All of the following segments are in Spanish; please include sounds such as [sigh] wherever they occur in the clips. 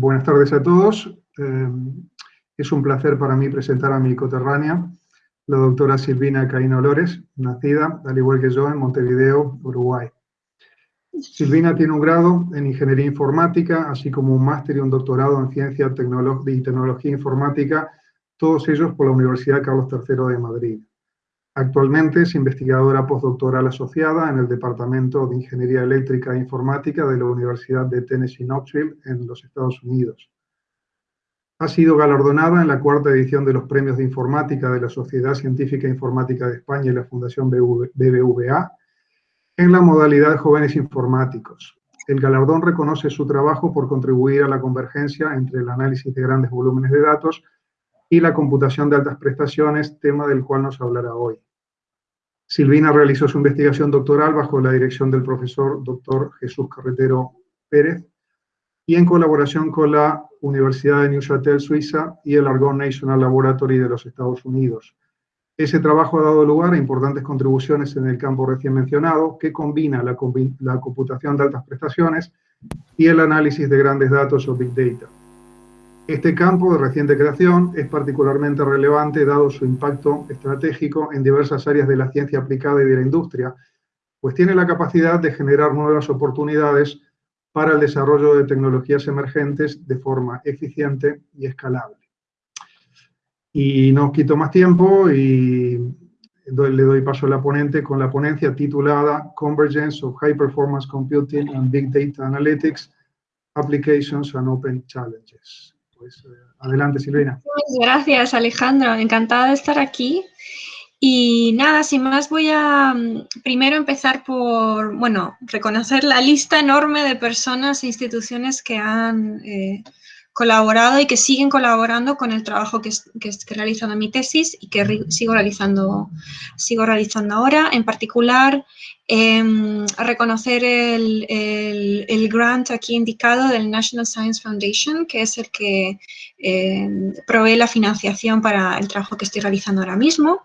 Buenas tardes a todos. Eh, es un placer para mí presentar a mi coterránea, la doctora Silvina Caíno Lores, nacida, al igual que yo, en Montevideo, Uruguay. Silvina tiene un grado en Ingeniería Informática, así como un máster y un doctorado en Ciencia y Tecnología Informática, todos ellos por la Universidad Carlos III de Madrid. Actualmente es investigadora postdoctoral asociada en el Departamento de Ingeniería Eléctrica e Informática de la Universidad de Tennessee Knoxville en los Estados Unidos. Ha sido galardonada en la cuarta edición de los Premios de Informática de la Sociedad Científica Informática de España y la Fundación BBVA en la modalidad Jóvenes Informáticos. El galardón reconoce su trabajo por contribuir a la convergencia entre el análisis de grandes volúmenes de datos y la computación de altas prestaciones, tema del cual nos hablará hoy. Silvina realizó su investigación doctoral bajo la dirección del profesor Dr. Jesús Carretero Pérez y en colaboración con la Universidad de Neuchâtel, Suiza, y el Argonne National Laboratory de los Estados Unidos. Ese trabajo ha dado lugar a importantes contribuciones en el campo recién mencionado, que combina la, computación de altas prestaciones y el análisis de grandes datos o Big Data. Este campo de reciente creación es particularmente relevante dado su impacto estratégico en diversas áreas de la ciencia aplicada y de la industria, pues tiene la capacidad de generar nuevas oportunidades para el desarrollo de tecnologías emergentes de forma eficiente y escalable. Y no quito más tiempo y le doy paso a la ponente con la ponencia titulada Convergence of High Performance Computing and Big Data Analytics, Applications and Open Challenges. Pues eh, adelante, Silvina. Muchas gracias, Alejandro. Encantada de estar aquí. Y nada, sin más voy a mm, primero empezar por, bueno, reconocer la lista enorme de personas e instituciones que han eh, colaborado y que siguen colaborando con el trabajo que, que, que realizando mi tesis y que sigo realizando, sigo realizando ahora. En particular, eh, reconocer el, el, grant aquí indicado del National Science Foundation, que es el que eh, provee la financiación para el trabajo que estoy realizando ahora mismo,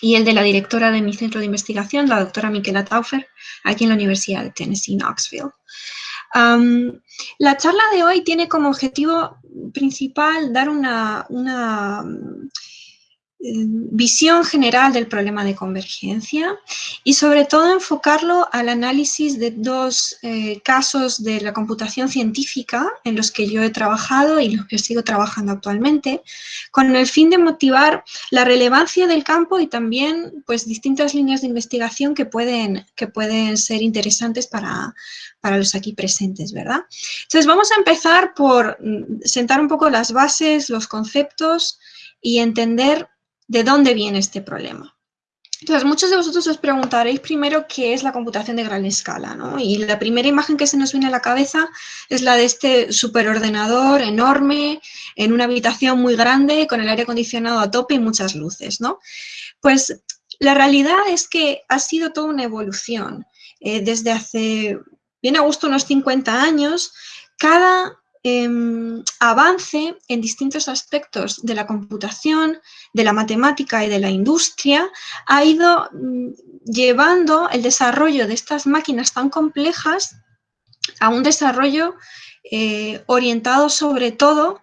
y el de la directora de mi centro de investigación, la doctora Miquela Taufer, aquí en la Universidad de Tennessee, Knoxville. La charla de hoy tiene como objetivo principal dar una visión general del problema de convergencia y sobre todo enfocarlo al análisis de dos eh, casos de la computación científica en los que yo he trabajado y los que sigo trabajando actualmente, con el fin de motivar la relevancia del campo y también pues, distintas líneas de investigación que pueden, que pueden ser interesantes para, para los aquí presentes, ¿verdad? Entonces vamos a empezar por mm, sentar un poco las bases, los conceptos y entender de dónde viene este problema. Entonces, muchos de vosotros os preguntaréis primero qué es la computación de gran escala, ¿no? Y la primera imagen que se nos viene a la cabeza es la de este superordenador enorme, en una habitación muy grande, con el aire acondicionado a tope y muchas luces, ¿no? Pues la realidad es que ha sido toda una evolución. Eh, desde hace, bien a gusto, unos 50 años, cada Em, avance en distintos aspectos de la computación, de la matemática y de la industria, ha ido mm, llevando el desarrollo de estas máquinas tan complejas a un desarrollo eh, orientado sobre todo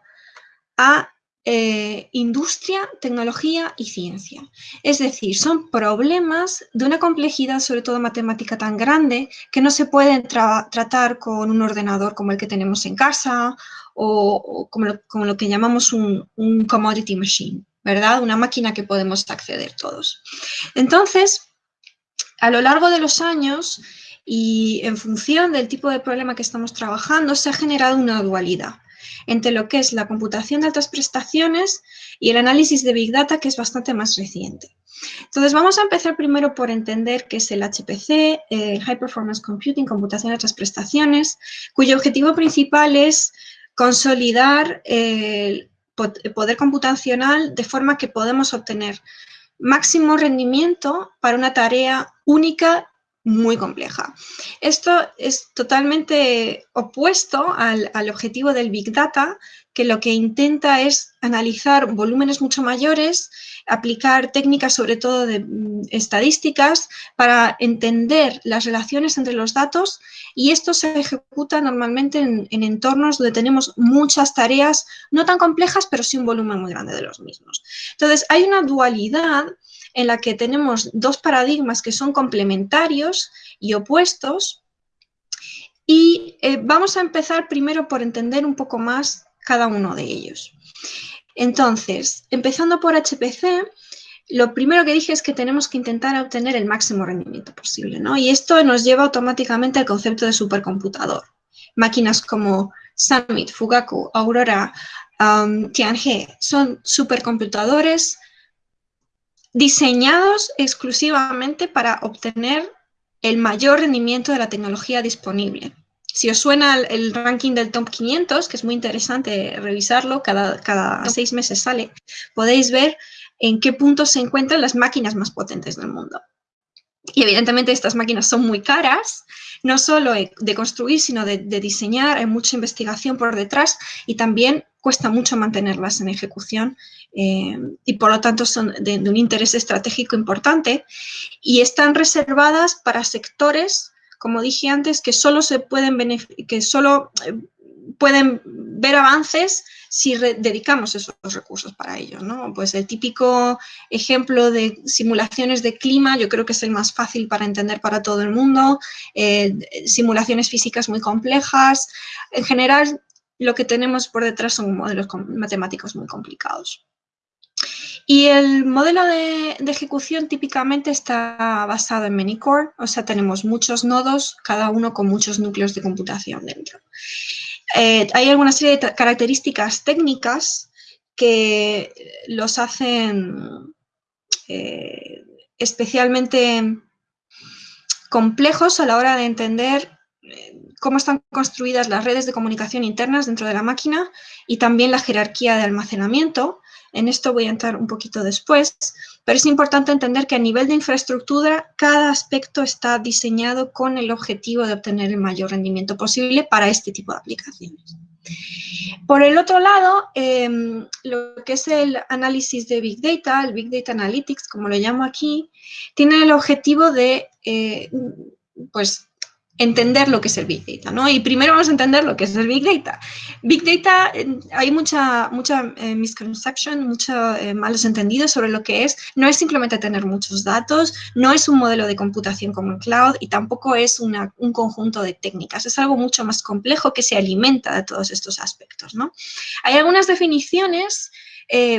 a eh, industria, tecnología y ciencia. Es decir, son problemas de una complejidad, sobre todo matemática, tan grande que no se pueden tratar con un ordenador como el que tenemos en casa o, como, lo, que llamamos un commodity machine, ¿verdad? Una máquina que podemos acceder todos. Entonces, a lo largo de los años y en función del tipo de problema que estamos trabajando, se ha generado una dualidad entre lo que es la computación de altas prestaciones y el análisis de Big Data, que es bastante más reciente. Entonces, vamos a empezar primero por entender qué es el HPC, el High Performance Computing, computación de altas prestaciones, cuyo objetivo principal es consolidar el poder computacional de forma que podemos obtener máximo rendimiento para una tarea única muy compleja. Esto es totalmente opuesto al, objetivo del Big Data, que lo que intenta es analizar volúmenes mucho mayores, aplicar técnicas sobre todo de mm, estadísticas para entender las relaciones entre los datos y esto se ejecuta normalmente en, en, entornos donde tenemos muchas tareas, no tan complejas, pero sí un volumen muy grande de los mismos. Entonces, hay una dualidad en la que tenemos dos paradigmas que son complementarios y opuestos. Y eh, vamos a empezar primero por entender un poco más cada uno de ellos. Entonces, empezando por HPC, lo primero que dije es que tenemos que intentar obtener el máximo rendimiento posible, ¿no? Y esto nos lleva automáticamente al concepto de supercomputador. Máquinas como Summit, Fugaku, Aurora, um, Tianhe son supercomputadores diseñados exclusivamente para obtener el mayor rendimiento de la tecnología disponible. Si os suena el, ranking del top 500, que es muy interesante revisarlo, cada, cada seis meses sale, podéis ver en qué punto se encuentran las máquinas más potentes del mundo. Y evidentemente estas máquinas son muy caras, no solo de construir, sino de, de diseñar, hay mucha investigación por detrás y también cuesta mucho mantenerlas en ejecución eh, y por lo tanto son de, un interés estratégico importante y están reservadas para sectores, como dije antes, que solo, se pueden, que solo eh, pueden ver avances si dedicamos esos recursos para ellos. ¿no? Pues el típico ejemplo de simulaciones de clima, yo creo que es el más fácil para entender para todo el mundo, eh, simulaciones físicas muy complejas. En general, lo que tenemos por detrás son modelos matemáticos muy complicados. Y el modelo de, ejecución típicamente está basado en many core, o sea, tenemos muchos nodos, cada uno con muchos núcleos de computación dentro. Eh, hay alguna serie de características técnicas que los hacen eh, especialmente complejos a la hora de entender cómo están construidas las redes de comunicación internas dentro de la máquina y también la jerarquía de almacenamiento. En esto voy a entrar un poquito después, pero es importante entender que a nivel de infraestructura cada aspecto está diseñado con el objetivo de obtener el mayor rendimiento posible para este tipo de aplicaciones. Por el otro lado, em, lo que es el análisis de Big Data, el Big Data Analytics, como lo llamo aquí, tiene el objetivo de eh, pues, entender lo que es el Big Data, ¿no? Y primero vamos a entender lo que es el Big Data. Big Data, eh, hay mucha, mucha eh, misconception, muchos eh, malos entendidos sobre lo que es. No es simplemente tener muchos datos, no es un modelo de computación como el cloud y tampoco es una, un conjunto de técnicas. Es algo mucho más complejo que se alimenta de todos estos aspectos, ¿no? Hay algunas definiciones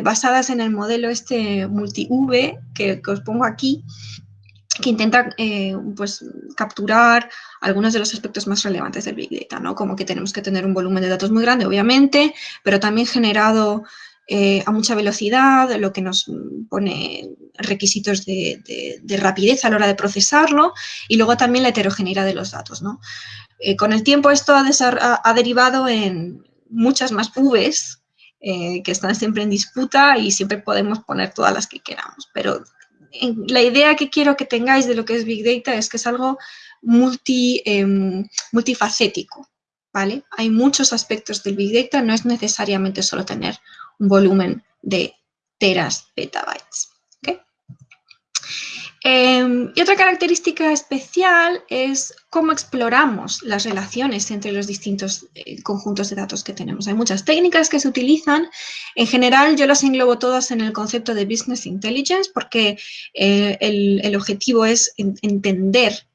basadas en el modelo este multi-V que os pongo aquí, que intenta eh, pues, capturar algunos de los aspectos más relevantes del Big Data, ¿no? Como que tenemos que tener un volumen de datos muy grande, obviamente, pero también generado eh, a mucha velocidad, lo que nos pone requisitos de, rapidez a la hora de procesarlo, y luego también la heterogeneidad de los datos, ¿no? Eh, con el tiempo esto ha, derivado en muchas más Vs que están siempre en disputa y siempre podemos poner todas las que queramos, pero la idea que quiero que tengáis de lo que es Big Data es que es algo multi, em, multifacético, ¿vale? Hay muchos aspectos del Big Data, no es necesariamente solo tener un volumen de teras, petabytes, Em, y otra característica especial es cómo exploramos las relaciones entre los distintos eh, conjuntos de datos que tenemos. Hay muchas técnicas que se utilizan. En general, yo las englobo todas en el concepto de Business Intelligence porque eh, el, objetivo es entender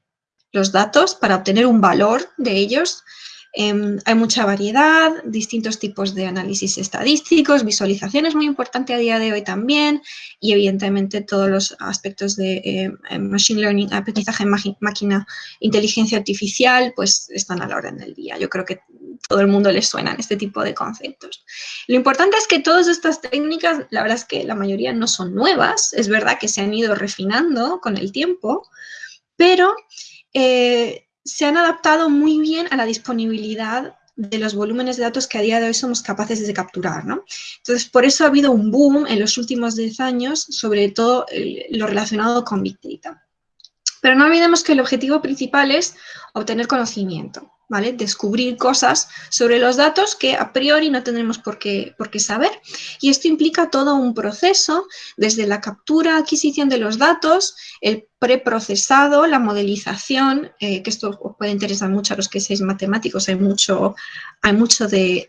los datos para obtener un valor de ellos Em, hay mucha variedad, distintos tipos de análisis estadísticos, visualización es muy importante a día de hoy también y evidentemente todos los aspectos de eh, Machine Learning, aprendizaje máquina, inteligencia artificial, pues están a la orden del día. Yo creo que todo el mundo les suenan este tipo de conceptos. Lo importante es que todas estas técnicas, la verdad es que la mayoría no son nuevas, es verdad que se han ido refinando con el tiempo, pero eh, se han adaptado muy bien a la disponibilidad de los volúmenes de datos que a día de hoy somos capaces de capturar. ¿no? Entonces, por eso ha habido un boom en los últimos 10 años, sobre todo lo relacionado con Big Data. Pero no olvidemos que el objetivo principal es obtener conocimiento, Descubrir cosas sobre los datos que a priori no tendremos por qué, saber. Y esto implica todo un proceso, desde la captura, adquisición de los datos, el preprocesado, la modelización, eh, que esto os puede interesar mucho a los que seáis matemáticos, hay mucho, hay mucho de,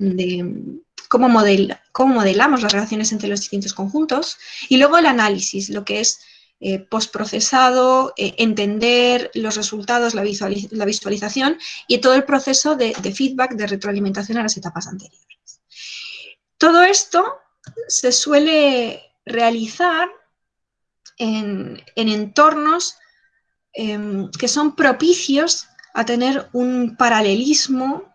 cómo, cómo modelamos las relaciones entre los distintos conjuntos, y luego el análisis, lo que es eh, postprocesado, eh, entender los resultados, la, visualización y todo el proceso de, feedback, de retroalimentación a las etapas anteriores. Todo esto se suele realizar en, entornos em, que son propicios a tener un paralelismo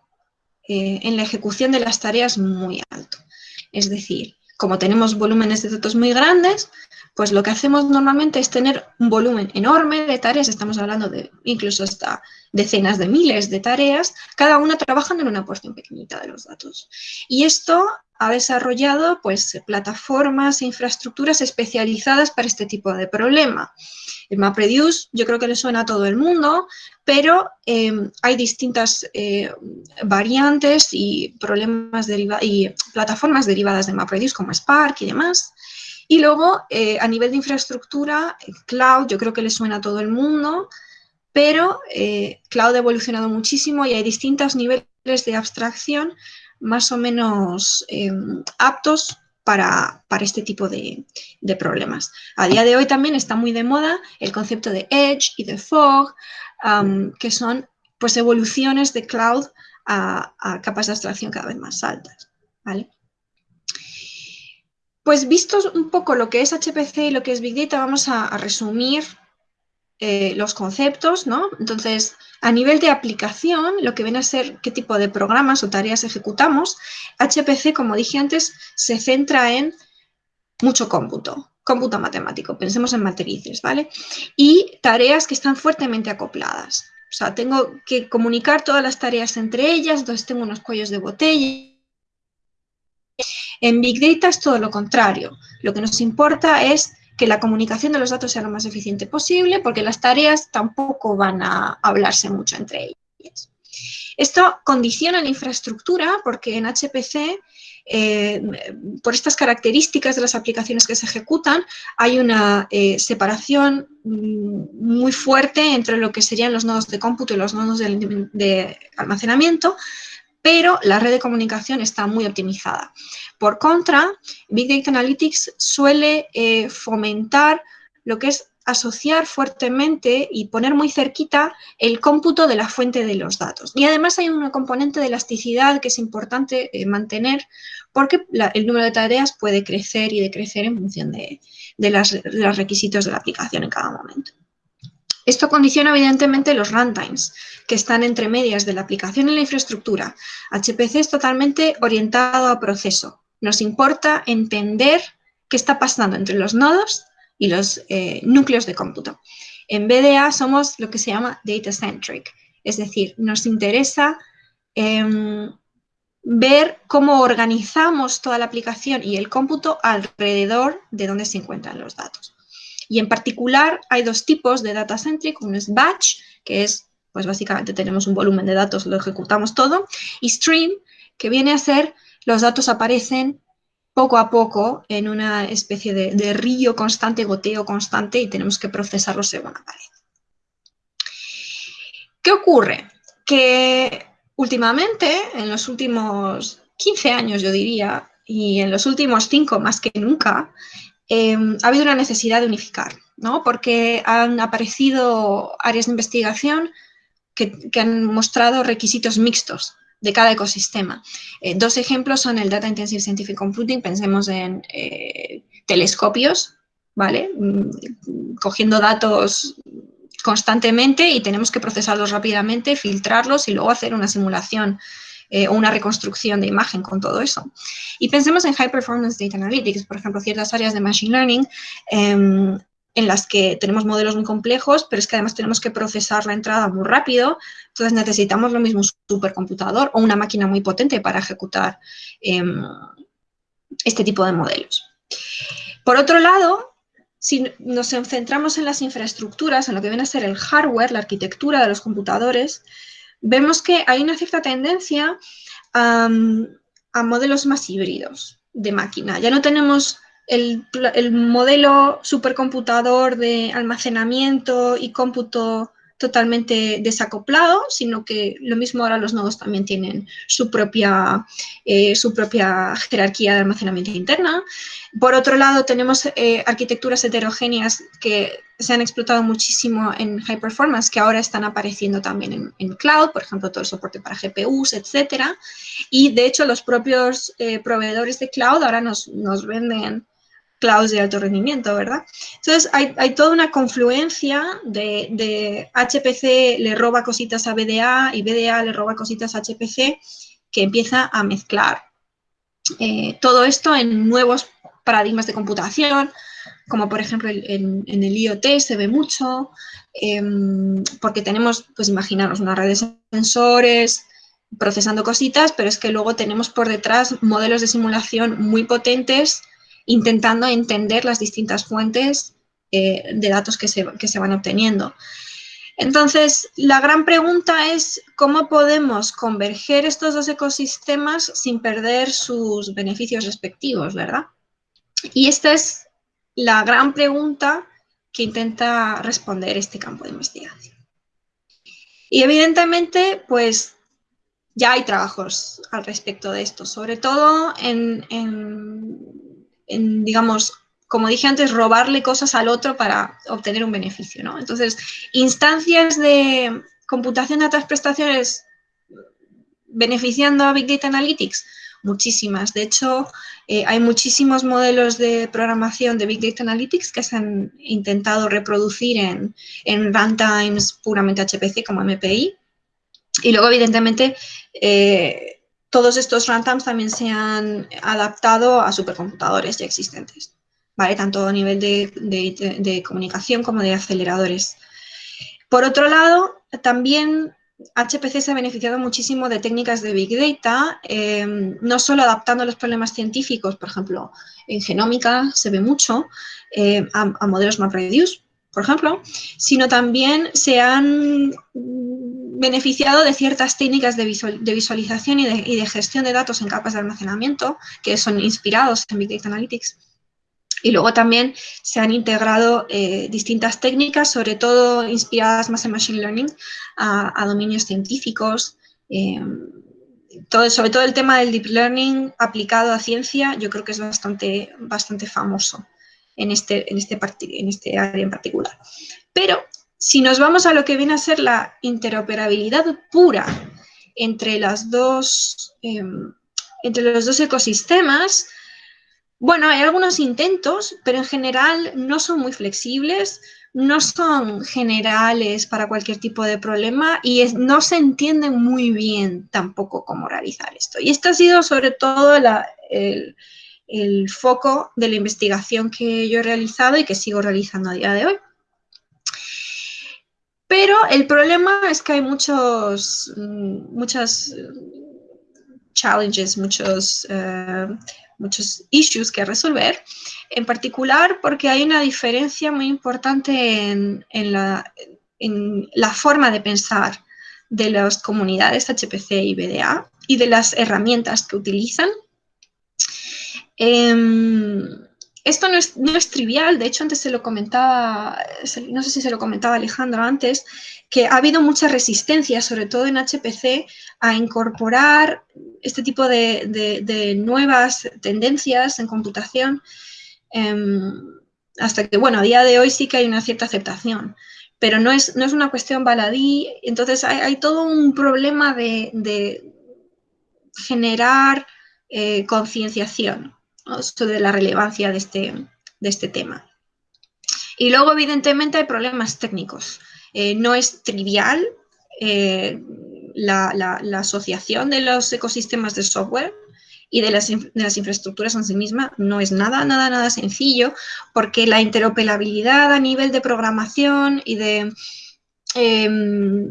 eh, en la ejecución de las tareas muy alto. Es decir, como tenemos volúmenes de datos muy grandes, pues lo que hacemos normalmente es tener un volumen enorme de tareas, estamos hablando de incluso hasta decenas de miles de tareas, cada una trabajando en una porción pequeñita de los datos. Y esto ha desarrollado pues, plataformas e infraestructuras especializadas para este tipo de problema. El MapReduce yo creo que le suena a todo el mundo, pero em, hay distintas eh, variantes y, problemas y plataformas derivadas de MapReduce como Spark y demás. Y luego, eh, a nivel de infraestructura, Cloud yo creo que le suena a todo el mundo, pero eh, Cloud ha evolucionado muchísimo y hay distintos niveles de abstracción más o menos em, aptos para, este tipo de, problemas. A día de hoy también está muy de moda el concepto de Edge y de Fog, que son pues, evoluciones de cloud a, capas de abstracción cada vez más altas. Pues vistos un poco lo que es HPC y lo que es Big Data, vamos a resumir eh, los conceptos, ¿no? Entonces, a nivel de aplicación, lo que viene a ser qué tipo de programas o tareas ejecutamos, HPC, como dije antes, se centra en mucho cómputo, cómputo matemático, pensemos en matrices, ¿vale? Y tareas que están fuertemente acopladas. O sea, tengo que comunicar todas las tareas entre ellas, entonces tengo unos cuellos de botella. En Big Data es todo lo contrario. Lo que nos importa es que la comunicación de los datos sea lo más eficiente posible, porque las tareas tampoco van a hablarse mucho entre ellas. Esto condiciona la infraestructura porque en HPC, eh, por estas características de las aplicaciones que se ejecutan, hay una eh, separación mm, muy fuerte entre lo que serían los nodos de cómputo y los nodos de almacenamiento, pero la red de comunicación está muy optimizada. Por contra, Big Data Analytics suele eh, fomentar lo que es asociar fuertemente y poner muy cerquita el cómputo de la fuente de los datos. Y además hay una componente de elasticidad que es importante eh, mantener porque el número de tareas puede crecer y decrecer en función de, de los requisitos de la aplicación en cada momento. Esto condiciona evidentemente los runtimes, que están entre medias de la aplicación y la infraestructura. HPC es totalmente orientado a proceso. Nos importa entender qué está pasando entre los nodos y los eh, núcleos de cómputo. En BDA somos lo que se llama data-centric, es decir, nos interesa em, ver cómo organizamos toda la aplicación y el cómputo alrededor de donde se encuentran los datos. Y en particular hay dos tipos de data centric, uno es batch, que es, pues básicamente tenemos un volumen de datos, lo ejecutamos todo, y stream, que viene a ser, los datos aparecen poco a poco en una especie de, río constante, goteo constante, y tenemos que procesarlos según aparece. ¿Qué ocurre? Que últimamente, en los últimos 15 años yo diría, y en los últimos 5 más que nunca, Em, ha habido una necesidad de unificar, ¿no? porque han aparecido áreas de investigación que, han mostrado requisitos mixtos de cada ecosistema. Eh, dos ejemplos son el Data Intensive Scientific Computing, pensemos en eh, telescopios, ¿vale? Mm, cogiendo datos constantemente y tenemos que procesarlos rápidamente, filtrarlos y luego hacer una simulación eh, o una reconstrucción de imagen con todo eso. Y pensemos en High Performance Data Analytics, por ejemplo, ciertas áreas de Machine Learning em, en las que tenemos modelos muy complejos, pero es que además tenemos que procesar la entrada muy rápido, entonces necesitamos lo mismo un supercomputador o una máquina muy potente para ejecutar em, este tipo de modelos. Por otro lado, si nos centramos en las infraestructuras, en lo que viene a ser el hardware, la arquitectura de los computadores, vemos que hay una cierta tendencia a, modelos más híbridos de máquina. Ya no tenemos el, el modelo supercomputador de almacenamiento y cómputo totalmente desacoplado, sino que lo mismo ahora los nodos también tienen su propia, eh, su propia jerarquía de almacenamiento interna. Por otro lado, tenemos eh, arquitecturas heterogéneas que se han explotado muchísimo en high performance, que ahora están apareciendo también en, cloud, por ejemplo, todo el soporte para GPUs, etcétera. Y, de hecho, los propios eh, proveedores de cloud ahora nos, nos venden clouds de alto rendimiento, ¿verdad? Entonces, hay, toda una confluencia de, HPC le roba cositas a BDA y BDA le roba cositas a HPC que empieza a mezclar eh, todo esto en nuevos paradigmas de computación, como por ejemplo en, el IoT se ve mucho, em, porque tenemos, pues imaginaros, una red de sensores procesando cositas, pero es que luego tenemos por detrás modelos de simulación muy potentes intentando entender las distintas fuentes eh, de datos que se, que se van obteniendo. Entonces, la gran pregunta es cómo podemos converger estos dos ecosistemas sin perder sus beneficios respectivos, ¿verdad? Y esta es la gran pregunta que intenta responder este campo de investigación. Y evidentemente, pues ya hay trabajos al respecto de esto, sobre todo en digamos, como dije antes, robarle cosas al otro para obtener un beneficio, ¿no? Entonces, instancias de computación de altas prestaciones beneficiando a Big Data Analytics, muchísimas. De hecho, eh, hay muchísimos modelos de programación de Big Data Analytics que se han intentado reproducir en, en runtimes puramente HPC como MPI. Y luego, evidentemente, eh, todos estos runtimes también se han adaptado a supercomputadores ya existentes, ¿vale? Tanto a nivel de, comunicación como de aceleradores. Por otro lado, también HPC se ha beneficiado muchísimo de técnicas de Big Data, em, no solo adaptando los problemas científicos, por ejemplo, en genómica se ve mucho, em, a, a, modelos MapReduce, por ejemplo, sino también se han beneficiado de ciertas técnicas de, visualización y de, gestión de datos en capas de almacenamiento que son inspirados en Big Data Analytics. Y luego también se han integrado eh, distintas técnicas, sobre todo inspiradas más en Machine Learning, a, dominios científicos. Todo, sobre todo el tema del Deep Learning aplicado a ciencia, yo creo que es bastante, bastante famoso en este, en, este en este área en particular. Pero si nos vamos a lo que viene a ser la interoperabilidad pura em, entre los dos ecosistemas, bueno, hay algunos intentos, pero en general no son muy flexibles, no son generales para cualquier tipo de problema y no se entienden muy bien tampoco cómo realizar esto. Y este ha sido sobre todo el foco de la investigación que yo he realizado y que sigo realizando a día de hoy. Pero el problema es que hay muchos, mm, muchas challenges, muchos, eh, muchos issues que resolver, en particular porque hay una diferencia muy importante en, la, en la forma de pensar de las comunidades HPC y BDA y de las herramientas que utilizan. Em, esto no es, trivial, de hecho antes se lo comentaba, no sé si se lo comentaba Alejandro antes, que ha habido mucha resistencia, sobre todo en HPC, a incorporar este tipo de, nuevas tendencias en computación, em, hasta que, bueno, a día de hoy sí que hay una cierta aceptación, pero no es, no es una cuestión baladí, entonces hay, todo un problema de, generar eh, concienciación de la relevancia de este, de este tema. Y luego, evidentemente, hay problemas técnicos. Eh, no es trivial eh, la, asociación de los ecosistemas de software y de las, infraestructuras en sí misma no es nada, nada, nada sencillo, porque la interoperabilidad a nivel de programación y de em,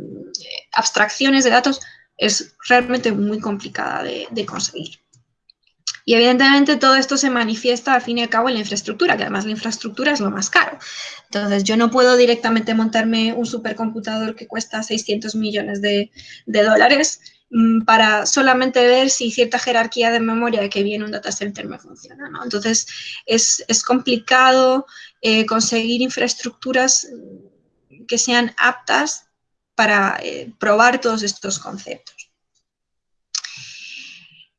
abstracciones de datos es realmente muy complicada de conseguir. Y evidentemente todo esto se manifiesta al fin y al cabo en la infraestructura, que además la infraestructura es lo más caro. Entonces yo no puedo directamente montarme un supercomputador que cuesta 600 millones de, dólares mm, para solamente ver si cierta jerarquía de memoria que viene un data center me funciona. Entonces es, complicado eh, conseguir infraestructuras que sean aptas para eh, probar todos estos conceptos.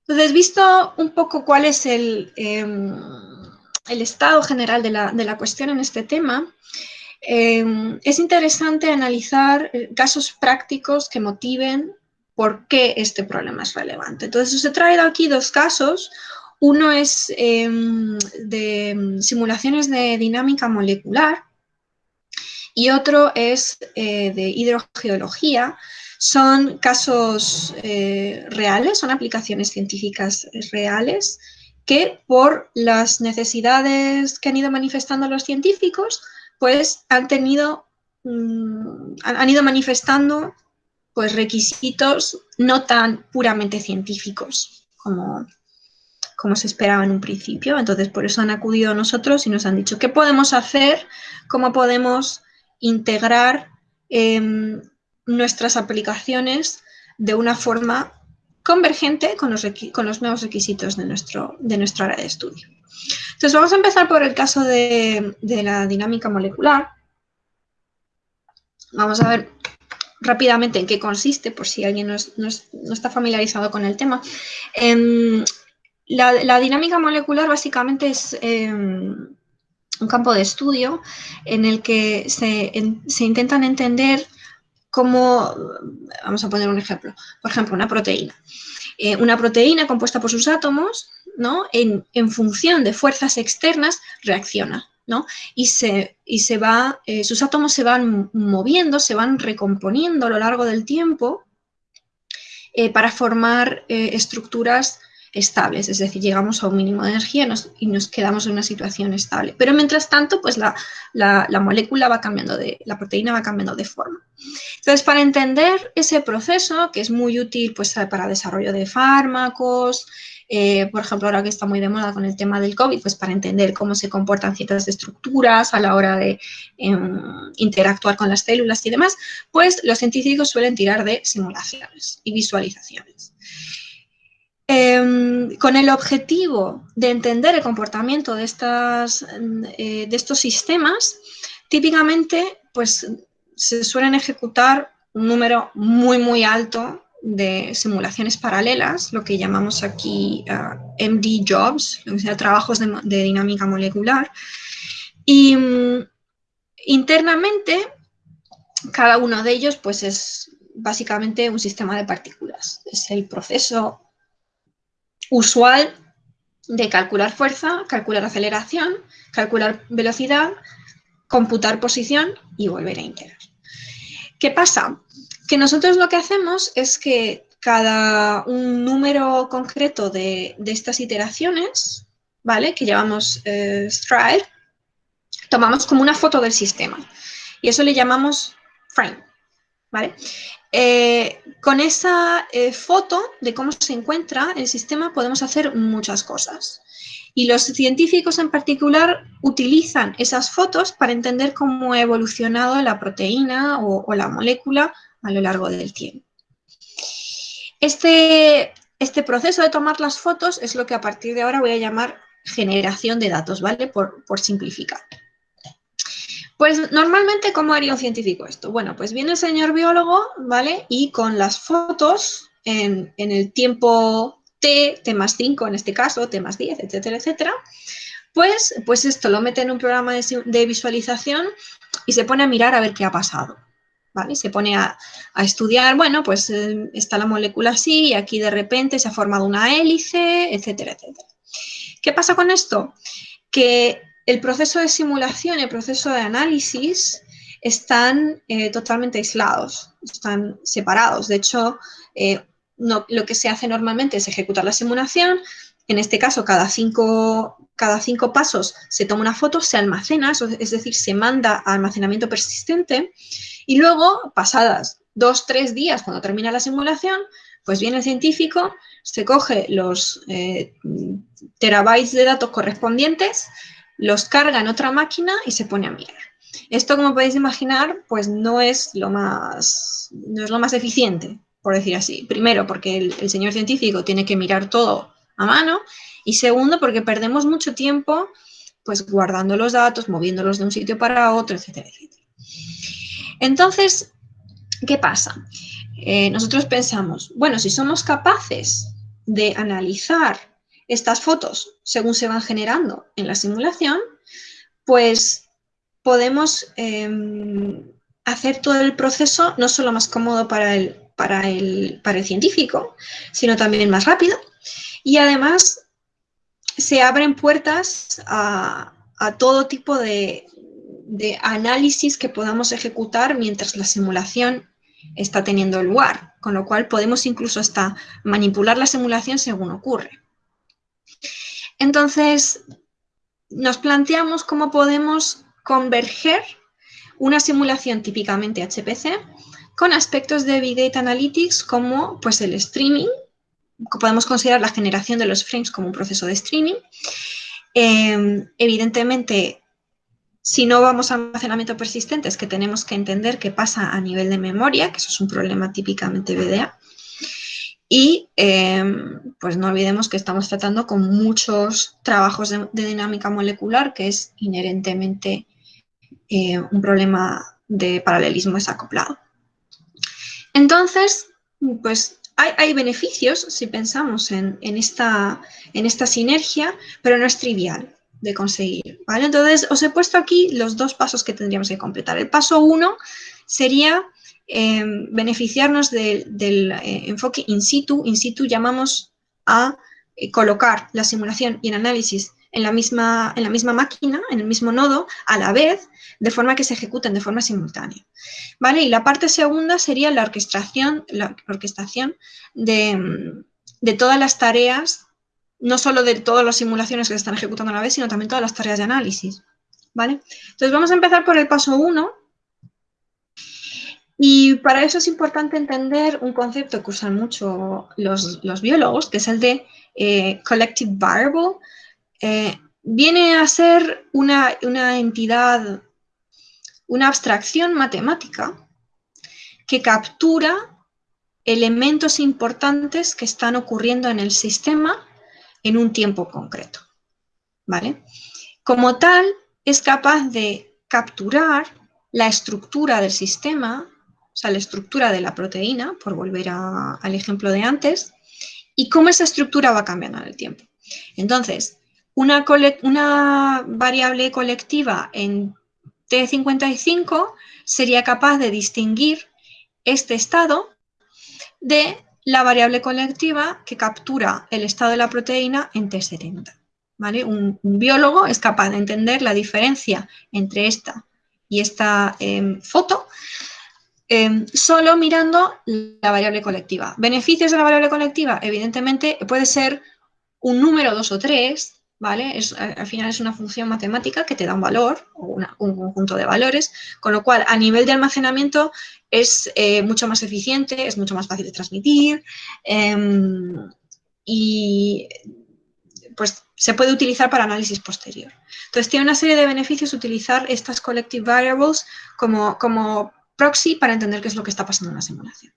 Entonces, visto un poco cuál es el, em, el estado general de la, cuestión en este tema, em, es interesante analizar eh, casos prácticos que motiven por qué este problema es relevante. Entonces, os he traído aquí dos casos. Uno es em, de simulaciones de dinámica molecular y otro es eh, de hidrogeología, son casos eh, reales, son aplicaciones científicas reales que por las necesidades que han ido manifestando los científicos, pues han tenido, mm, han ido manifestando pues requisitos no tan puramente científicos como, como se esperaba en un principio. Entonces, por eso han acudido a nosotros y nos han dicho, ¿qué podemos hacer? ¿Cómo podemos integrar em, nuestras aplicaciones de una forma convergente con los, con los nuevos requisitos de nuestro, de nuestra área de estudio. Entonces vamos a empezar por el caso de, la dinámica molecular. Vamos a ver rápidamente en qué consiste, por si alguien no, está familiarizado con el tema. Em, la, dinámica molecular básicamente es em, un campo de estudio en el que se, se intentan entender como, vamos a poner un ejemplo, por ejemplo, una proteína. Eh, una proteína compuesta por sus átomos, ¿no? En, función de fuerzas externas, reacciona, ¿no? Y, se, y se va, eh, sus átomos se van moviendo, se van recomponiendo a lo largo del tiempo eh, para formar estructuras estables, es decir, llegamos a un mínimo de energía y nos quedamos en una situación estable. Pero mientras tanto, pues la, molécula va cambiando de, la proteína va cambiando de forma. Entonces, para entender ese proceso, que es muy útil pues, para desarrollo de fármacos, eh, por ejemplo, ahora que está muy de moda con el tema del COVID, pues para entender cómo se comportan ciertas estructuras a la hora de em, interactuar con las células y demás, pues los científicos suelen tirar de simulaciones y visualizaciones. Em, con el objetivo de entender el comportamiento de, estas, eh, de estos sistemas, típicamente pues, se suelen ejecutar un número muy, muy alto de simulaciones paralelas, lo que llamamos aquí ah, MD jobs, o sea, trabajos de, dinámica molecular. Y mm, internamente, cada uno de ellos pues, es básicamente un sistema de partículas. Es el proceso usual de calcular fuerza, calcular aceleración, calcular velocidad, computar posición y volver a integrar. ¿Qué pasa? Que nosotros lo que hacemos es que cada un número concreto de, estas iteraciones, ¿vale? Que llamamos eh, stride, tomamos como una foto del sistema y eso le llamamos frame, ¿vale? Eh, con esa eh, foto de cómo se encuentra el sistema podemos hacer muchas cosas. Y los científicos en particular utilizan esas fotos para entender cómo ha evolucionado la proteína o, la molécula a lo largo del tiempo. Este, este, proceso de tomar las fotos es lo que a partir de ahora voy a llamar generación de datos, ¿vale? Por, por simplificar. Pues normalmente, ¿cómo haría un científico esto? Bueno, pues viene el señor biólogo, ¿vale? Y con las fotos en, el tiempo T, T más 5 en este caso, T más 10, etcétera, etcétera, pues, pues esto lo mete en un programa de, visualización y se pone a mirar a ver qué ha pasado. ¿Vale? Se pone a, estudiar, bueno, pues eh, está la molécula así y aquí de repente se ha formado una hélice, etcétera, etcétera. ¿Qué pasa con esto? Que el proceso de simulación y el proceso de análisis están eh, totalmente aislados, están separados. De hecho, eh, lo que se hace normalmente es ejecutar la simulación. En este caso, cada cinco, pasos se toma una foto, se almacena, es decir, se manda a almacenamiento persistente y luego, pasadas dos, tres días, cuando termina la simulación, Pues viene el científico, se coge los eh, terabytes de datos correspondientes, los carga en otra máquina y se pone a mirar. Esto, como podéis imaginar, pues no es lo más, no es lo más eficiente, por decir así. Primero, porque el, señor científico tiene que mirar todo a mano y segundo, porque perdemos mucho tiempo pues guardando los datos, moviéndolos de un sitio para otro, etcétera. Entonces, ¿qué pasa? Eh, nosotros pensamos, bueno, si somos capaces de analizar estas fotos según se van generando en la simulación, pues podemos em, hacer todo el proceso no solo más cómodo para el, para el, para el científico, sino también más rápido. Y además se abren puertas a, todo tipo de, de, análisis que podamos ejecutar mientras la simulación está teniendo lugar, con lo cual podemos incluso hasta manipular la simulación según ocurre. Entonces, nos planteamos cómo podemos converger una simulación típicamente HPC con aspectos de Big Data Analytics como pues, el streaming, podemos considerar la generación de los frames como un proceso de streaming. Em, evidentemente, si no vamos a almacenamiento persistente, es que tenemos que entender qué pasa a nivel de memoria, que eso es un problema típicamente BDA. Y em, pues no olvidemos que estamos tratando con muchos trabajos de, dinámica molecular, que es inherentemente eh, un problema de paralelismo desacoplado. Entonces, pues hay, beneficios si pensamos en, esta, en esta sinergia, pero no es trivial de conseguir. ¿vale? Entonces, os he puesto aquí los dos pasos que tendríamos que completar. El paso uno sería eh, beneficiarnos del eh, enfoque in situ. In situ llamamos a eh, colocar la simulación y el análisis en la, misma, en la misma máquina, en el mismo nodo, a la vez, de forma que se ejecuten de forma simultánea. ¿Vale? Y la parte segunda sería la orquestación, la orquestación de, de todas las tareas, no solo de todas las simulaciones que se están ejecutando a la vez, sino también todas las tareas de análisis. ¿Vale? Entonces vamos a empezar por el paso 1, y para eso es importante entender un concepto que usan mucho los, biólogos, que es el de eh, collective variable. Eh, viene a ser una, una entidad, una abstracción matemática que captura elementos importantes que están ocurriendo en el sistema en un tiempo concreto. ¿vale? Como tal, es capaz de capturar la estructura del sistema sea, la estructura de la proteína, por volver al ejemplo de antes, y cómo esa estructura va cambiando en el tiempo. Entonces, una, una variable colectiva en T55 sería capaz de distinguir este estado de la variable colectiva que captura el estado de la proteína en T70. ¿vale? Un, biólogo es capaz de entender la diferencia entre esta y esta em, foto Em, solo mirando la variable colectiva. ¿Beneficios de la variable colectiva? Evidentemente puede ser un número, dos o tres, ¿vale? al final es una función matemática que te da un valor o un conjunto de valores, con lo cual a nivel de almacenamiento es eh, mucho más eficiente, es mucho más fácil de transmitir em, y pues se puede utilizar para análisis posterior. Entonces tiene una serie de beneficios utilizar estas collective variables como, como proxy para entender qué es lo que está pasando en la simulación.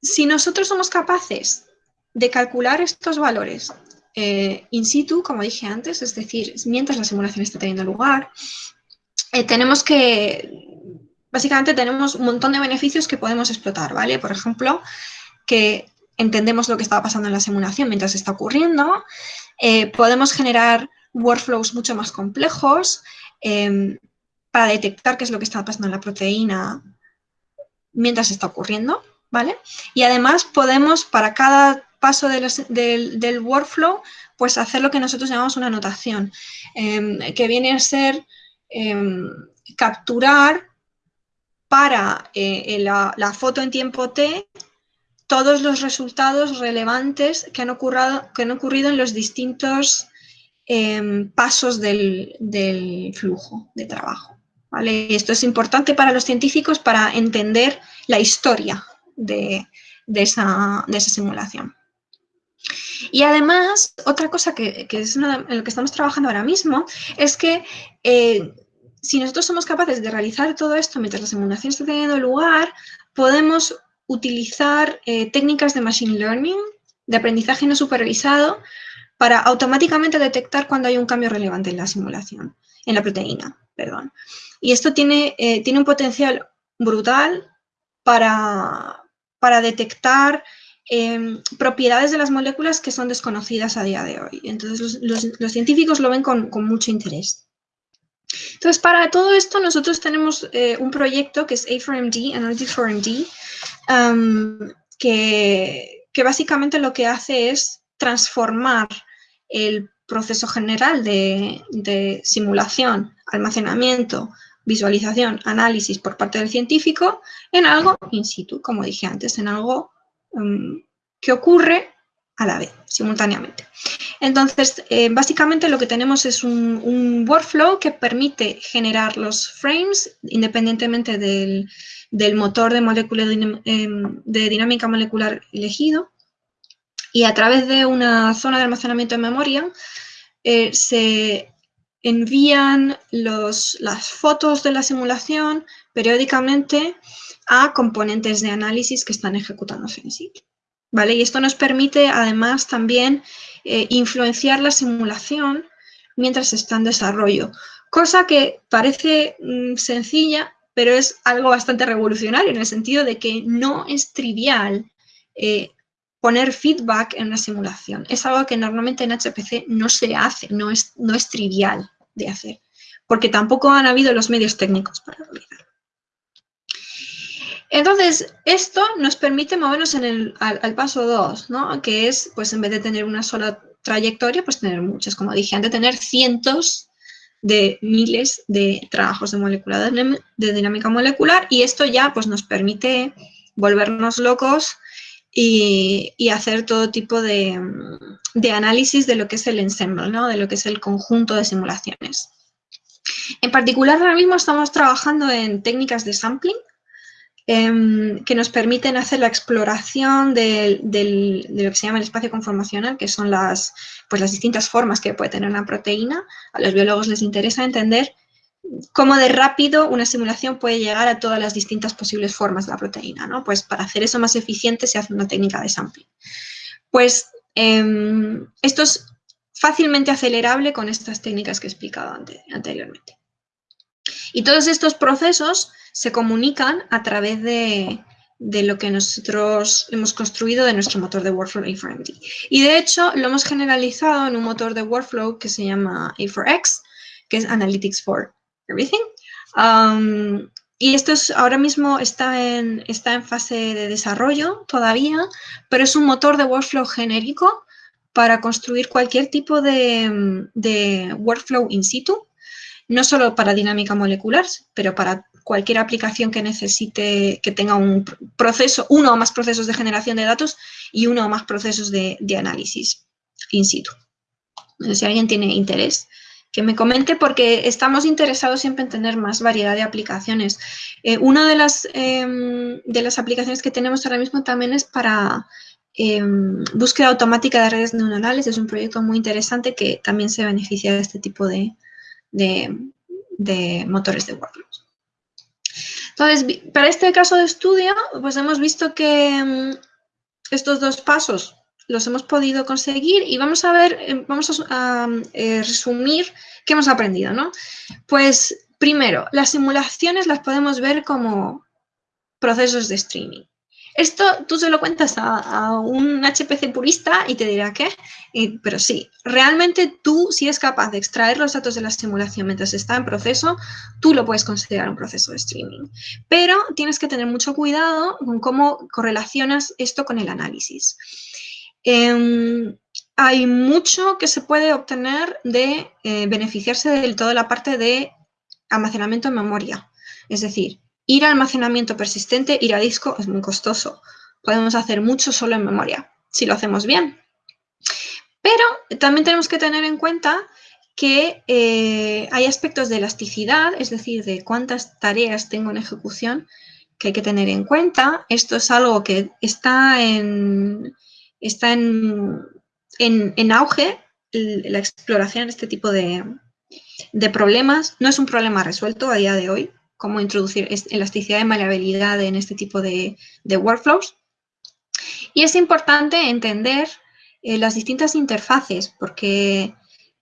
si nosotros somos capaces de calcular estos valores eh, in situ, como dije antes, es decir, mientras la simulación está teniendo lugar, eh, tenemos que, básicamente tenemos un montón de beneficios que podemos explotar, ¿vale? Por ejemplo, que entendemos lo que está pasando en la simulación mientras está ocurriendo, eh, podemos generar workflows mucho más complejos, Em, para detectar qué es lo que está pasando en la proteína mientras está ocurriendo, ¿vale? Y además podemos, para cada paso del, workflow, pues hacer lo que nosotros llamamos una anotación, em, que viene a ser em, capturar para eh, la, foto en tiempo T todos los resultados relevantes que han, que han ocurrido en los distintos Em, pasos del, flujo de trabajo. esto es importante para los científicos para entender la historia de, esa, simulación. Y además, otra cosa que, es en lo que estamos trabajando ahora mismo es que eh, si nosotros somos capaces de realizar todo esto mientras la simulación está teniendo lugar, podemos utilizar eh, técnicas de machine learning, de aprendizaje no supervisado, para automáticamente detectar cuando hay un cambio relevante en la simulación, en la proteína, perdón. Y esto tiene, eh, tiene un potencial brutal para, para detectar em, propiedades de las moléculas que son desconocidas a día de hoy. Entonces los, científicos lo ven con, mucho interés. Entonces, para todo esto nosotros tenemos eh, un proyecto que es A4MD, Analytics 4MD, que, que básicamente lo que hace es transformar el proceso general de, simulación, almacenamiento, visualización, análisis por parte del científico en algo in situ, como dije antes, en algo mm, que ocurre a la vez, simultáneamente. Entonces, eh, básicamente lo que tenemos es un, workflow que permite generar los frames independientemente del, motor de, molécula em, de dinámica molecular elegido y a través de una zona de almacenamiento de memoria eh, se envían las fotos de la simulación periódicamente a componentes de análisis que están ejecutándose en sí. ¿vale? Y esto nos permite además también eh, influenciar la simulación mientras está en desarrollo, cosa que parece mm, sencilla, pero es algo bastante revolucionario en el sentido de que no es trivial eh, poner feedback en una simulación. Es algo que normalmente en HPC no se hace, no es, no es trivial de hacer, porque tampoco han habido los medios técnicos para realizarlo. Entonces, esto nos permite movernos en el, al, paso 2, ¿no? que es, pues en vez de tener una sola trayectoria, pues tener muchas, como dije antes, tener cientos de miles de trabajos de, molecular, de dinámica molecular y esto ya pues, nos permite volvernos locos y, hacer todo tipo de, análisis de lo que es el ensemble, ¿no? de lo que es el conjunto de simulaciones. En particular, ahora mismo estamos trabajando en técnicas de sampling, em, que nos permiten hacer la exploración de, lo que se llama el espacio conformacional, que son las, pues las distintas formas que puede tener una proteína. A los biólogos les interesa entender cómo de rápido una simulación puede llegar a todas las distintas posibles formas de la proteína, ¿no? Pues para hacer eso más eficiente se hace una técnica de sampling. Pues em, esto es fácilmente acelerable con estas técnicas que he explicado anteriormente. Y todos estos procesos se comunican a través de, lo que nosotros hemos construido de nuestro motor de workflow A4MD. Y de hecho lo hemos generalizado en un motor de workflow que se llama A4X, que es Analytics for everything. Um, y esto es, ahora mismo está en, está en fase de desarrollo todavía, pero es un motor de workflow genérico para construir cualquier tipo de, de workflow in situ, no solo para dinámica molecular, pero para cualquier aplicación que necesite, que tenga un proceso, uno o más procesos de generación de datos y uno o más procesos de, de análisis in situ. Si alguien tiene interés, que me comente porque estamos interesados siempre en tener más variedad de aplicaciones. Eh, una de las, em, de las aplicaciones que tenemos ahora mismo también es para em, búsqueda automática de redes neuronales. Es un proyecto muy interesante que también se beneficia de este tipo de, de, motores de workflows. Entonces, para este caso de estudio, pues hemos visto que em, estos dos pasos los hemos podido conseguir y vamos a ver, eh, vamos a, eh, resumir qué hemos aprendido, ¿no? Pues primero, las simulaciones las podemos ver como procesos de streaming. Esto tú se lo cuentas a, un HPC purista y te dirá ¿qué? pero sí, realmente tú si es capaz de extraer los datos de la simulación mientras está en proceso, tú lo puedes considerar un proceso de streaming. Pero tienes que tener mucho cuidado con cómo correlacionas esto con el análisis. Em, hay mucho que se puede obtener de eh, beneficiarse de toda la parte de almacenamiento en memoria. Es decir, ir a almacenamiento persistente, ir a disco es muy costoso. Podemos hacer mucho solo en memoria, si lo hacemos bien. Pero también tenemos que tener en cuenta que eh, hay aspectos de elasticidad, es decir, de cuántas tareas tengo en ejecución, que hay que tener en cuenta. Esto es algo que está en, está en, en, auge, la exploración de este tipo de, de problemas. No es un problema resuelto a día de hoy, cómo introducir elasticidad y maleabilidad en este tipo de, de workflows. Y es importante entender eh, las distintas interfaces, porque,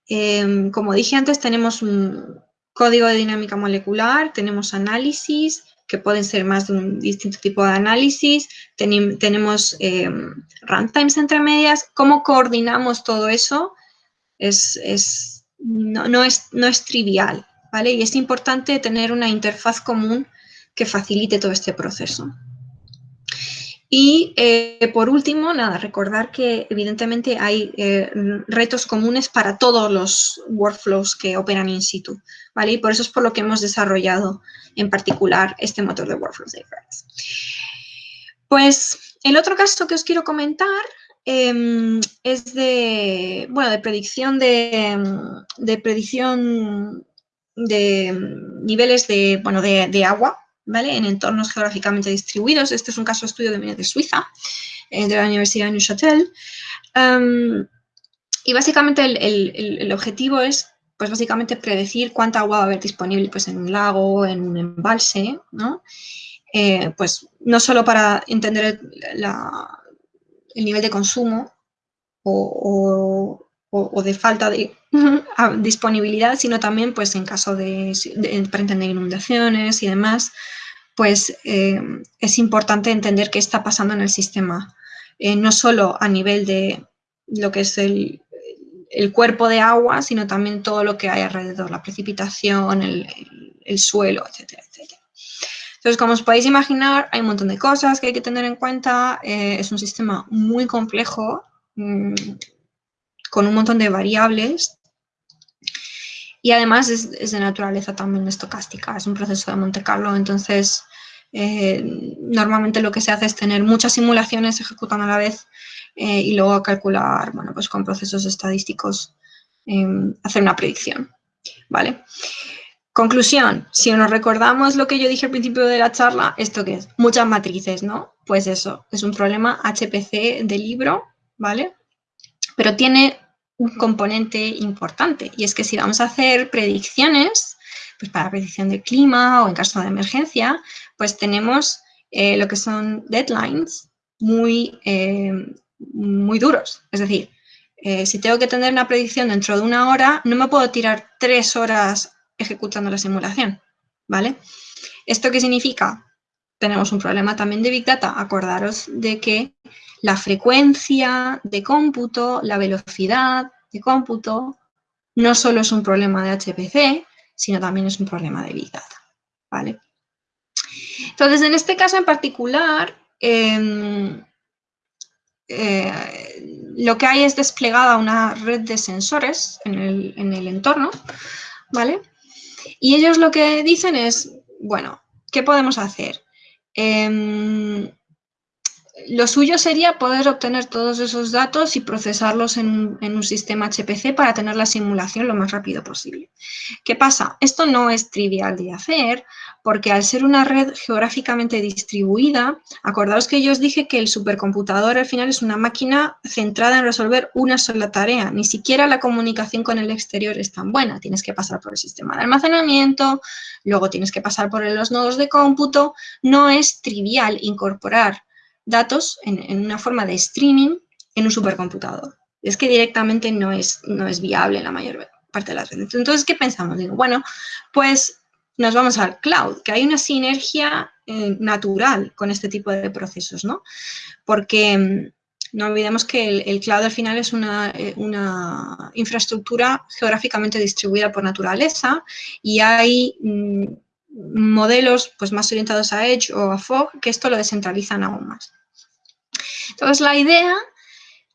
em, como dije antes, tenemos un código de dinámica molecular, tenemos análisis, que pueden ser más de un distinto tipo de análisis, tenemos em, runtimes entre medias. ¿Cómo coordinamos todo eso? Es, no, es, no es trivial, ¿vale? Y es importante tener una interfaz común que facilite todo este proceso. Y eh, por último, nada, recordar que evidentemente hay eh, retos comunes para todos los workflows que operan in situ, ¿vale? Y por eso es por lo que hemos desarrollado en particular este motor de Workflows de Pues el otro caso que os quiero comentar em, es de, bueno, de predicción de, de predicción de niveles de, bueno, de agua, en entornos geográficamente distribuidos. Este es un caso de estudio que viene de Suiza, eh, de la Universidad de Neuchâtel. Um, y básicamente el, objetivo es, pues básicamente predecir cuánta agua va a haber disponible pues, en un lago, en un embalse, ¿no? Eh, pues no solo para entender el, nivel de consumo o, de falta de [laughs] disponibilidad, sino también pues en caso de, entender inundaciones y demás, pues eh, es importante entender qué está pasando en el sistema, eh, no solo a nivel de lo que es el, cuerpo de agua, sino también todo lo que hay alrededor, la precipitación, el, suelo, etcétera, etcétera. Entonces, como os podéis imaginar, hay un montón de cosas que hay que tener en cuenta. Eh, es un sistema muy complejo, mm, con un montón de variables y además es, de naturaleza también estocástica, es un proceso de Monte Carlo, entonces eh, normalmente lo que se hace es tener muchas simulaciones ejecutando a la vez eh, y luego calcular, bueno, pues con procesos estadísticos em, hacer una predicción, ¿vale? Conclusión, si nos recordamos lo que yo dije al principio de la charla, ¿esto qué es? Muchas matrices, ¿no? Pues eso, es un problema HPC de libro, ¿vale? Pero tiene un componente importante y es que si vamos a hacer predicciones, pues para predicción de clima o en caso de emergencia, pues tenemos eh, lo que son deadlines muy, eh, muy duros. Es decir, eh, si tengo que tener una predicción dentro de una hora, no me puedo tirar tres horas ejecutando la simulación, ¿vale? ¿Esto qué significa? Tenemos un problema también de Big Data. Acordaros de que la frecuencia de cómputo, la velocidad de cómputo, no solo es un problema de HPC, sino también es un problema de Big Data. ¿vale? Entonces, en este caso en particular, em, eh, lo que hay es desplegada una red de sensores en el, en el entorno, ¿vale? Y ellos lo que dicen es, bueno, ¿qué podemos hacer? Em, lo suyo sería poder obtener todos esos datos y procesarlos en, un sistema HPC para tener la simulación lo más rápido posible. ¿Qué pasa? Esto no es trivial de hacer porque al ser una red geográficamente distribuida, acordaos que yo os dije que el supercomputador al final es una máquina centrada en resolver una sola tarea. Ni siquiera la comunicación con el exterior es tan buena. Tienes que pasar por el sistema de almacenamiento, luego tienes que pasar por los nodos de cómputo. No es trivial incorporar datos en, una forma de streaming en un supercomputador. Es que directamente no es, no es viable la mayor parte de las redes. Entonces, ¿qué pensamos? Digo, bueno, pues nos vamos al cloud, que hay una sinergia eh, natural con este tipo de procesos, ¿no? Porque mm, no olvidemos que el, cloud al final es una, eh, una, infraestructura geográficamente distribuida por naturaleza y hay mm, modelos pues, más orientados a Edge o a Fog que esto lo descentralizan aún más. Entonces, la idea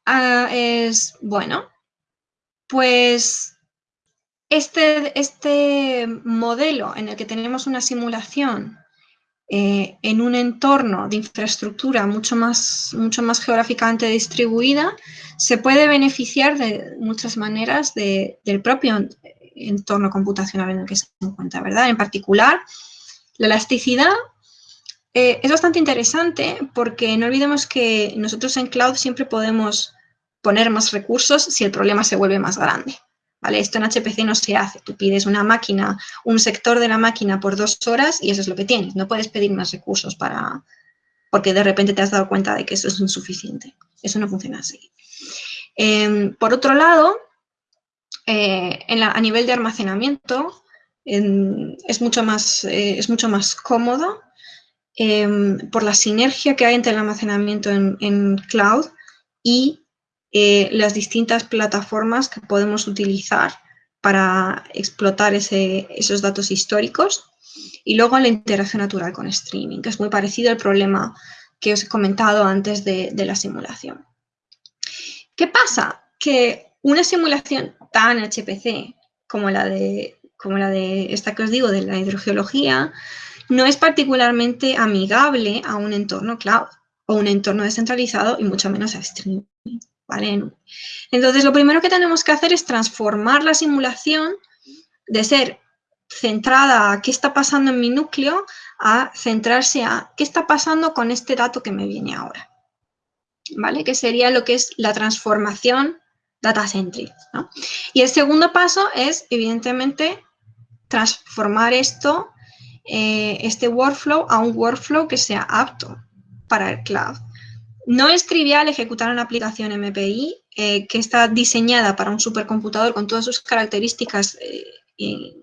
ah, es, bueno, pues este, este modelo en el que tenemos una simulación eh, en un entorno de infraestructura mucho más, mucho más geográficamente distribuida, se puede beneficiar de muchas maneras del propio entorno computacional en el que se encuentra, ¿verdad? En particular, la elasticidad eh, es bastante interesante porque no olvidemos que nosotros en cloud siempre podemos poner más recursos si el problema se vuelve más grande. ¿Vale? Esto en HPC no se hace. Tú pides una máquina, un sector de la máquina por dos horas y eso es lo que tienes. No puedes pedir más recursos para porque de repente te has dado cuenta de que eso es insuficiente. Eso no funciona así. Em, por otro lado, eh, a nivel de almacenamiento es, mucho más, eh, es mucho más cómodo em, por la sinergia que hay entre el almacenamiento en, cloud y eh, las distintas plataformas que podemos utilizar para explotar esos datos históricos y luego la interacción natural con streaming, que es muy parecido al problema que os he comentado antes de la simulación. ¿Qué pasa? Que una simulación tan HPC como la de, como la de esta que os digo, de la hidrogeología, no es particularmente amigable a un entorno cloud o un entorno descentralizado y mucho menos a streaming. ¿vale? Entonces, lo primero que tenemos que hacer es transformar la simulación de ser centrada a qué está pasando en mi núcleo a centrarse a qué está pasando con este dato que me viene ahora. ¿Vale? Que sería lo que es la transformación data centric. Y el segundo paso es, evidentemente, transformar esto, eh, este workflow, a un workflow que sea apto para el cloud. No es trivial ejecutar una aplicación MPI eh, que está diseñada para un supercomputador con todas sus características eh,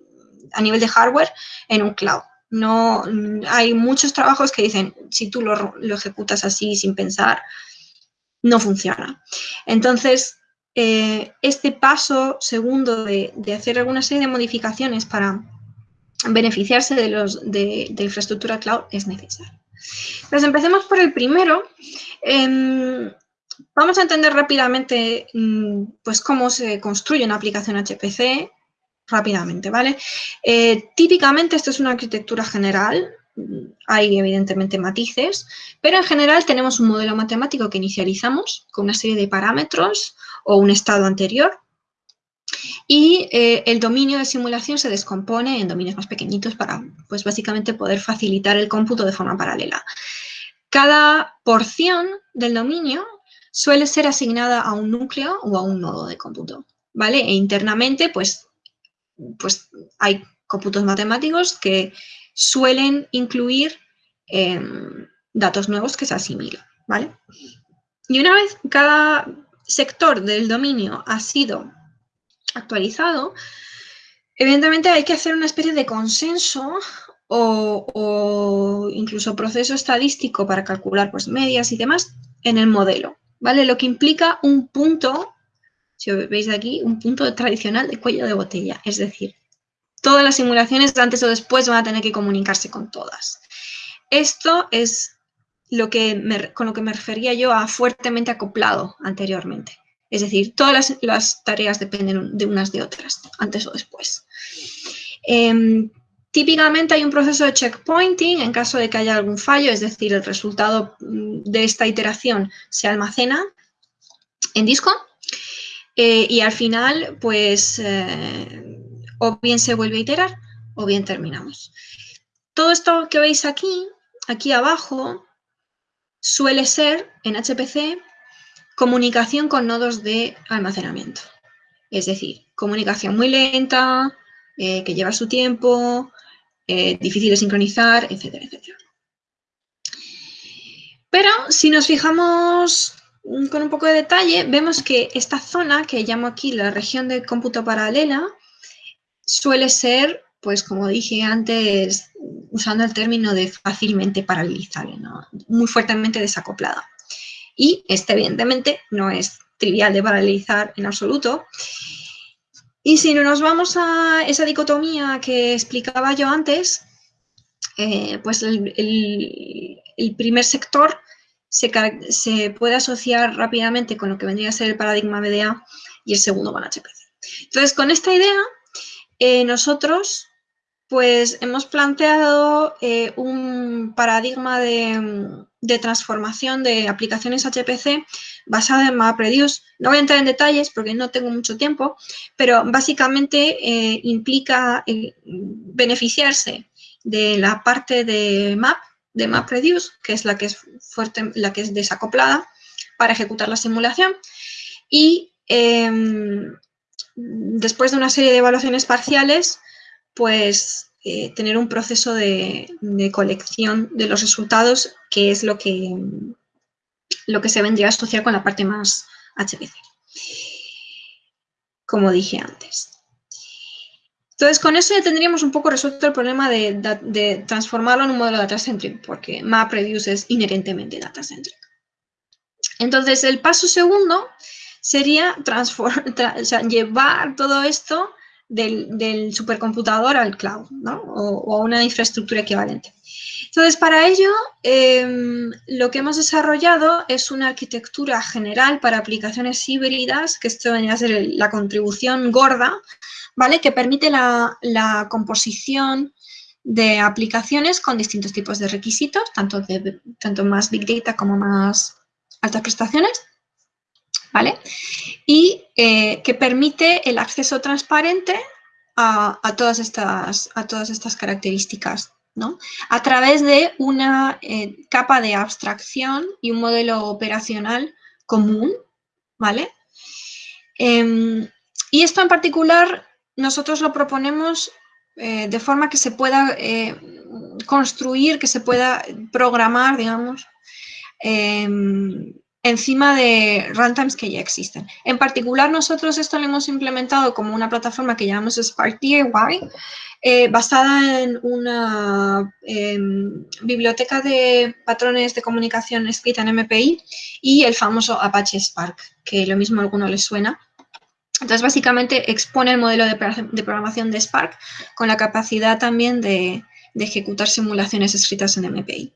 a nivel de hardware en un cloud. No, hay muchos trabajos que dicen, si tú lo, lo ejecutas así sin pensar, no funciona. Entonces, eh, este paso segundo de, hacer alguna serie de modificaciones para beneficiarse de, los, de, infraestructura cloud es necesario. Pues empecemos por el primero. Em, vamos a entender rápidamente mm, pues, cómo se construye una aplicación HPC rápidamente, ¿vale? Eh, típicamente esto es una arquitectura general, hay evidentemente matices, pero en general tenemos un modelo matemático que inicializamos con una serie de parámetros o un estado anterior. Y eh, el dominio de simulación se descompone en dominios más pequeñitos para, pues básicamente, poder facilitar el cómputo de forma paralela. Cada porción del dominio suele ser asignada a un núcleo o a un nodo de cómputo, ¿vale? E internamente, pues, pues hay cómputos matemáticos que suelen incluir em, datos nuevos que se asimilan, ¿vale? Y una vez cada sector del dominio ha sido actualizado, evidentemente hay que hacer una especie de consenso o, incluso proceso estadístico para calcular pues, medias y demás en el modelo, ¿vale? Lo que implica un punto, si veis aquí, un punto tradicional de cuello de botella, es decir, todas las simulaciones antes o después van a tener que comunicarse con todas. Esto es lo que con lo que me refería yo a fuertemente acoplado anteriormente. Es decir, todas las, tareas dependen de unas de otras, antes o después. Em, típicamente hay un proceso de checkpointing en caso de que haya algún fallo, es decir, el resultado mm, de esta iteración se almacena en disco eh, y al final, pues, eh, o bien se vuelve a iterar o bien terminamos. Todo esto que veis aquí, aquí abajo, suele ser en HPC comunicación con nodos de almacenamiento. Es decir, comunicación muy lenta, eh, que lleva su tiempo, eh, difícil de sincronizar, etcétera, etcétera. Pero si nos fijamos con un poco de detalle, vemos que esta zona, que llamo aquí la región de cómputo paralela, suele ser, pues como dije antes, usando el término de fácilmente paralizable, muy fuertemente desacoplada. Y este, evidentemente, no es trivial de paralizar en absoluto. Y si no nos vamos a esa dicotomía que explicaba yo antes, eh, pues el, primer sector se, se, puede asociar rápidamente con lo que vendría a ser el paradigma BDA y el segundo con HPC. Entonces, con esta idea, eh, nosotros pues hemos planteado eh, un paradigma de, transformación de aplicaciones HPC basada en MapReduce. No voy a entrar en detalles porque no tengo mucho tiempo, pero básicamente eh, implica eh, beneficiarse de la parte de Map, de MapReduce, que es la que es fuerte, la que es desacoplada para ejecutar la simulación. Y em, después de una serie de evaluaciones parciales, pues eh, tener un proceso de, colección de los resultados, que es lo que, lo que se vendría a asociar con la parte más HPC, como dije antes. Entonces, con eso ya tendríamos un poco resuelto el problema de, transformarlo en un modelo data-centric, porque MapReduce es inherentemente data-centric. Entonces, el paso segundo sería llevar todo esto del, supercomputador al cloud, ¿no? o, a una infraestructura equivalente. Entonces, para ello, em, lo que hemos desarrollado es una arquitectura general para aplicaciones híbridas, que esto venía a ser la contribución gorda, ¿vale? Que permite la, composición de aplicaciones con distintos tipos de requisitos, tanto, de, tanto más Big Data como más altas prestaciones, ¿vale? Y eh, que permite el acceso transparente a, todas, estas, a todas estas características, ¿no? A través de una eh, capa de abstracción y un modelo operacional común, ¿vale? Em, y esto en particular nosotros lo proponemos eh, de forma que se pueda construir, que se pueda programar, digamos, em, encima de runtimes que ya existen. En particular, nosotros esto lo hemos implementado como una plataforma que llamamos Spark DIY, eh, basada en una em, biblioteca de patrones de comunicación escrita en MPI y el famoso Apache Spark, que lo mismo a alguno les suena. Entonces, básicamente expone el modelo de, programación de Spark con la capacidad también de, de ejecutar simulaciones escritas en MPI.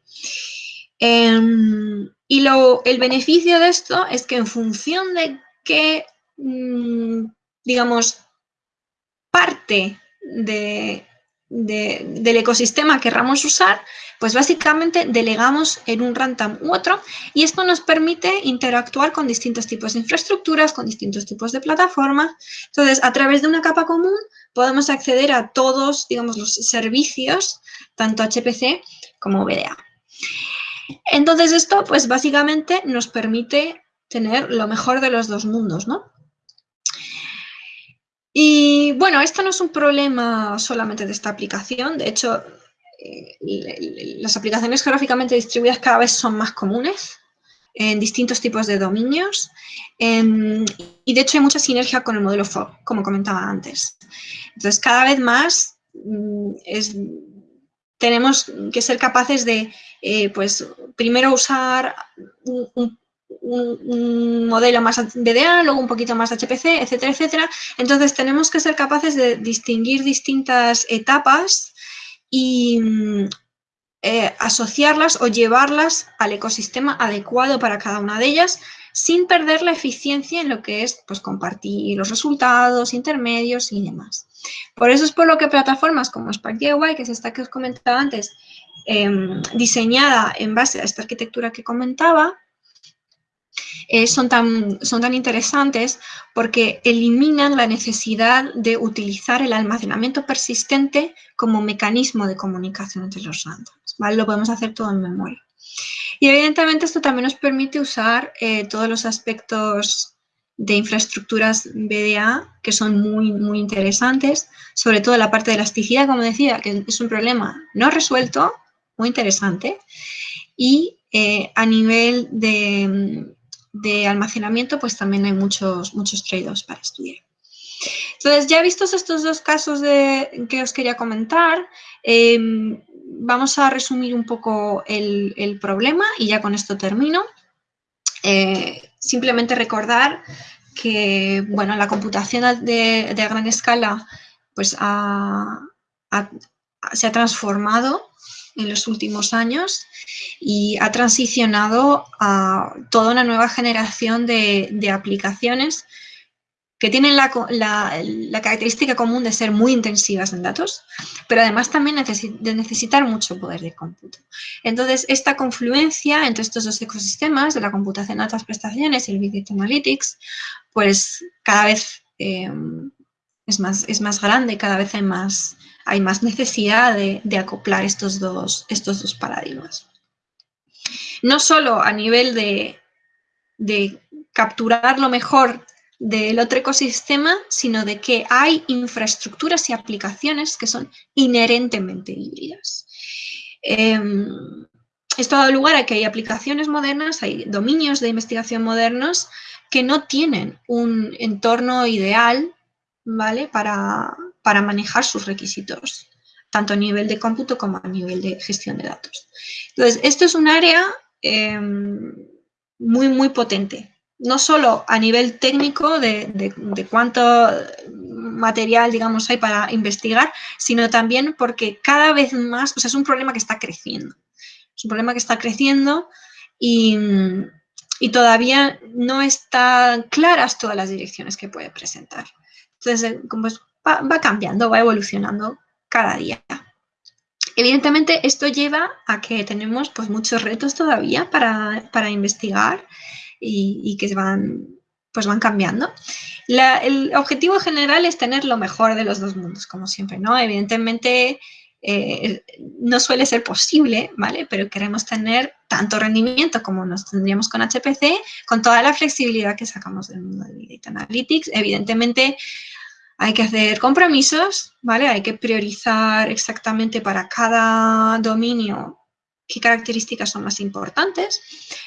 Em, y lo, el beneficio de esto es que en función de qué, mm, digamos, parte de, del ecosistema querramos usar, pues básicamente delegamos en un runtime u otro y esto nos permite interactuar con distintos tipos de infraestructuras, con distintos tipos de plataformas. Entonces, a través de una capa común podemos acceder a todos, digamos, los servicios, tanto HPC como VDA. Entonces esto, pues básicamente nos permite tener lo mejor de los dos mundos, ¿no? Y bueno, esto no es un problema solamente de esta aplicación, de hecho, eh, las aplicaciones geográficamente distribuidas cada vez son más comunes en distintos tipos de dominios y de hecho hay mucha sinergia con el modelo FOB, como comentaba antes. Entonces, cada vez más mm, tenemos que ser capaces de eh, pues primero usar un, modelo más DDA, luego un poquito más HPC, etcétera, etcétera. Entonces tenemos que ser capaces de distinguir distintas etapas y eh, asociarlas o llevarlas al ecosistema adecuado para cada una de ellas sin perder la eficiencia en lo que es pues, compartir los resultados, intermedios y demás. Por eso es por lo que plataformas como Spark DIY, que es esta que os comentaba antes, Em, diseñada en base a esta arquitectura que comentaba, eh, son, tan, son tan interesantes porque eliminan la necesidad de utilizar el almacenamiento persistente como mecanismo de comunicación entre los randoms. Lo podemos hacer todo en memoria. Y evidentemente esto también nos permite usar eh, todos los aspectos de infraestructuras BDA que son muy, muy interesantes, sobre todo la parte de elasticidad, como decía, que es un problema no resuelto, muy interesante. Y eh, a nivel de, almacenamiento, pues también hay muchos, muchos trade-offs para estudiar. Entonces, ya vistos estos dos casos de, que os quería comentar, em, vamos a resumir un poco el, problema y ya con esto termino. Eh, simplemente recordar que, bueno, la computación de, gran escala pues se ha transformado en los últimos años y ha transicionado a toda una nueva generación de, aplicaciones que tienen la, característica común de ser muy intensivas en datos, pero además también de necesitar mucho poder de cómputo. Entonces, esta confluencia entre estos dos ecosistemas de la computación de altas prestaciones y el Big Data Analytics, pues cada vez eh, es, más, es más grande, cada vez hay más, hay más necesidad de, acoplar estos dos, estos dos paradigmas. No solo a nivel de, de capturar lo mejor del otro ecosistema, sino de que hay infraestructuras y aplicaciones que son inherentemente híbridas. Em, esto ha dado lugar a que hay aplicaciones modernas, hay dominios de investigación modernos que no tienen un entorno ideal ¿vale? para, manejar sus requisitos, tanto a nivel de cómputo como a nivel de gestión de datos. Entonces, esto es un área em, muy, muy potente no solo a nivel técnico de, cuánto material, digamos, hay para investigar, sino también porque cada vez más, es un problema que está creciendo. Es un problema que está creciendo y, todavía no están claras todas las direcciones que puede presentar. Entonces, eh, va, va cambiando, va evolucionando cada día. Evidentemente, esto lleva a que tenemos pues, muchos retos todavía para, para investigar y, que van, pues van cambiando. el objetivo general es tener lo mejor de los dos mundos, como siempre, ¿no? Evidentemente eh, no suele ser posible, ¿vale? Pero queremos tener tanto rendimiento como nos tendríamos con HPC, con toda la flexibilidad que sacamos del mundo de Data Analytics. Evidentemente hay que hacer compromisos, ¿vale? Hay que priorizar exactamente para cada dominio qué características son más importantes,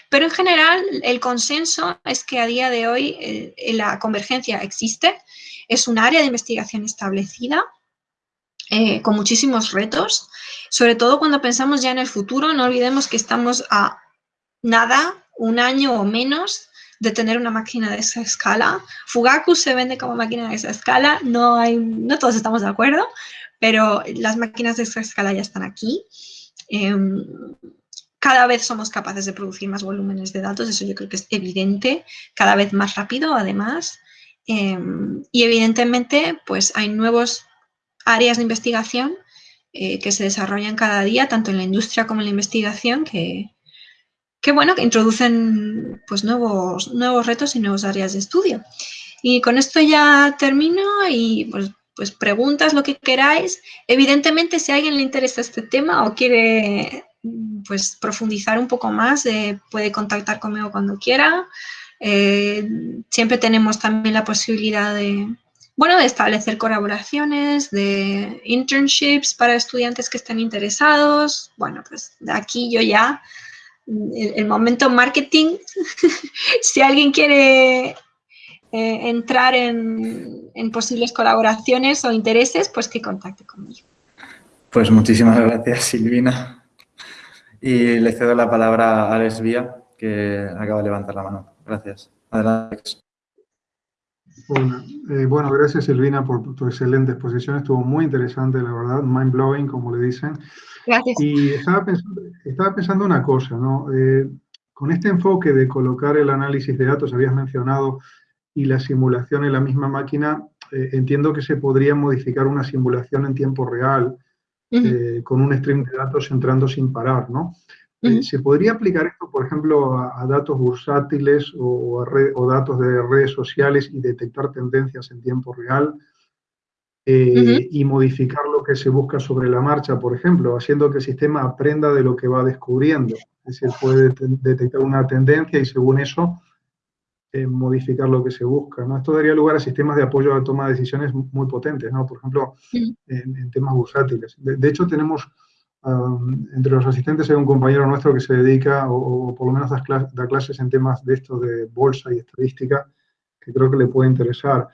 pero en general el consenso es que a día de hoy eh, la convergencia existe, es un área de investigación establecida, eh, con muchísimos retos, sobre todo cuando pensamos ya en el futuro, no olvidemos que estamos a nada, un año o menos de tener una máquina de esa escala. Fugaku se vende como máquina de esa escala, no, hay, no todos estamos de acuerdo, pero las máquinas de esa escala ya están aquí. Em, cada vez somos capaces de producir más volúmenes de datos, eso yo creo que es evidente, cada vez más rápido además. Em, y evidentemente pues hay nuevos áreas de investigación eh, que se desarrollan cada día, tanto en la industria como en la investigación, que, bueno, que introducen pues nuevos, nuevos retos y nuevas áreas de estudio. Y con esto ya termino y pues pues preguntas, lo que queráis. Evidentemente, si a alguien le interesa este tema o quiere pues profundizar un poco más, eh, puede contactar conmigo cuando quiera. Eh, siempre tenemos también la posibilidad de, bueno, de establecer colaboraciones, de internships para estudiantes que estén interesados. Bueno, pues aquí yo ya, el momento marketing, [laughs] si alguien quiere eh, entrar en, posibles colaboraciones o intereses, pues que contacte conmigo. Pues muchísimas gracias, Silvina. Y le cedo la palabra a Alex Vía, que acaba de levantar la mano. Gracias. Adelante. Eh, bueno, gracias Silvina por tu excelente exposición, estuvo muy interesante, la verdad, mind-blowing, como le dicen. Gracias. Y estaba pensando, estaba pensando una cosa, ¿no? Eh, con este enfoque de colocar el análisis de datos, habías mencionado y la simulación en la misma máquina, eh, entiendo que se podría modificar una simulación en tiempo real eh, con un stream de datos entrando sin parar, ¿no? Eh, ¿Se podría aplicar esto, por ejemplo, a, datos bursátiles o, o, datos de redes sociales y detectar tendencias en tiempo real? y modificar lo que se busca sobre la marcha, por ejemplo, haciendo que el sistema aprenda de lo que va descubriendo. Es decir, puede detectar una tendencia y según eso modificar lo que se busca. ¿no? Esto daría lugar a sistemas de apoyo a la toma de decisiones muy potentes, ¿no? por ejemplo, en, temas bursátiles. De, hecho, tenemos, um, entre los asistentes hay un compañero nuestro que se dedica, o, por lo menos da, clases en temas de esto de bolsa y estadística, que creo que le puede interesar.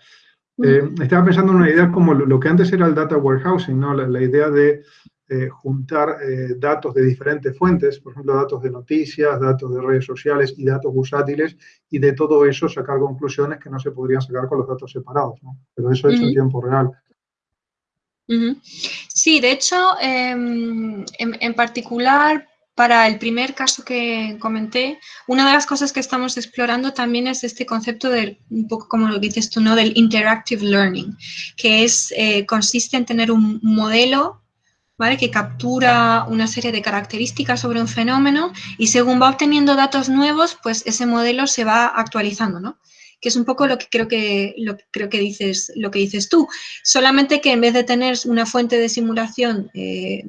Eh, estaba pensando en una idea como lo, que antes era el data warehousing, ¿no? la idea de eh, juntar eh, datos de diferentes fuentes, por ejemplo, datos de noticias, datos de redes sociales y datos bursátiles, y de todo eso sacar conclusiones que no se podrían sacar con los datos separados, ¿no? Pero eso es en tiempo real. Sí, de hecho, em, en, particular para el primer caso que comenté, una de las cosas que estamos explorando también es este concepto del, un poco como lo dices tú, ¿no? Del interactive learning, que es, eh, consiste en tener un modelo ¿vale? que captura una serie de características sobre un fenómeno y según va obteniendo datos nuevos, pues ese modelo se va actualizando, ¿no? que es un poco lo que creo que, lo creo que, dices, lo que dices tú. Solamente que en vez de tener una fuente de simulación eh,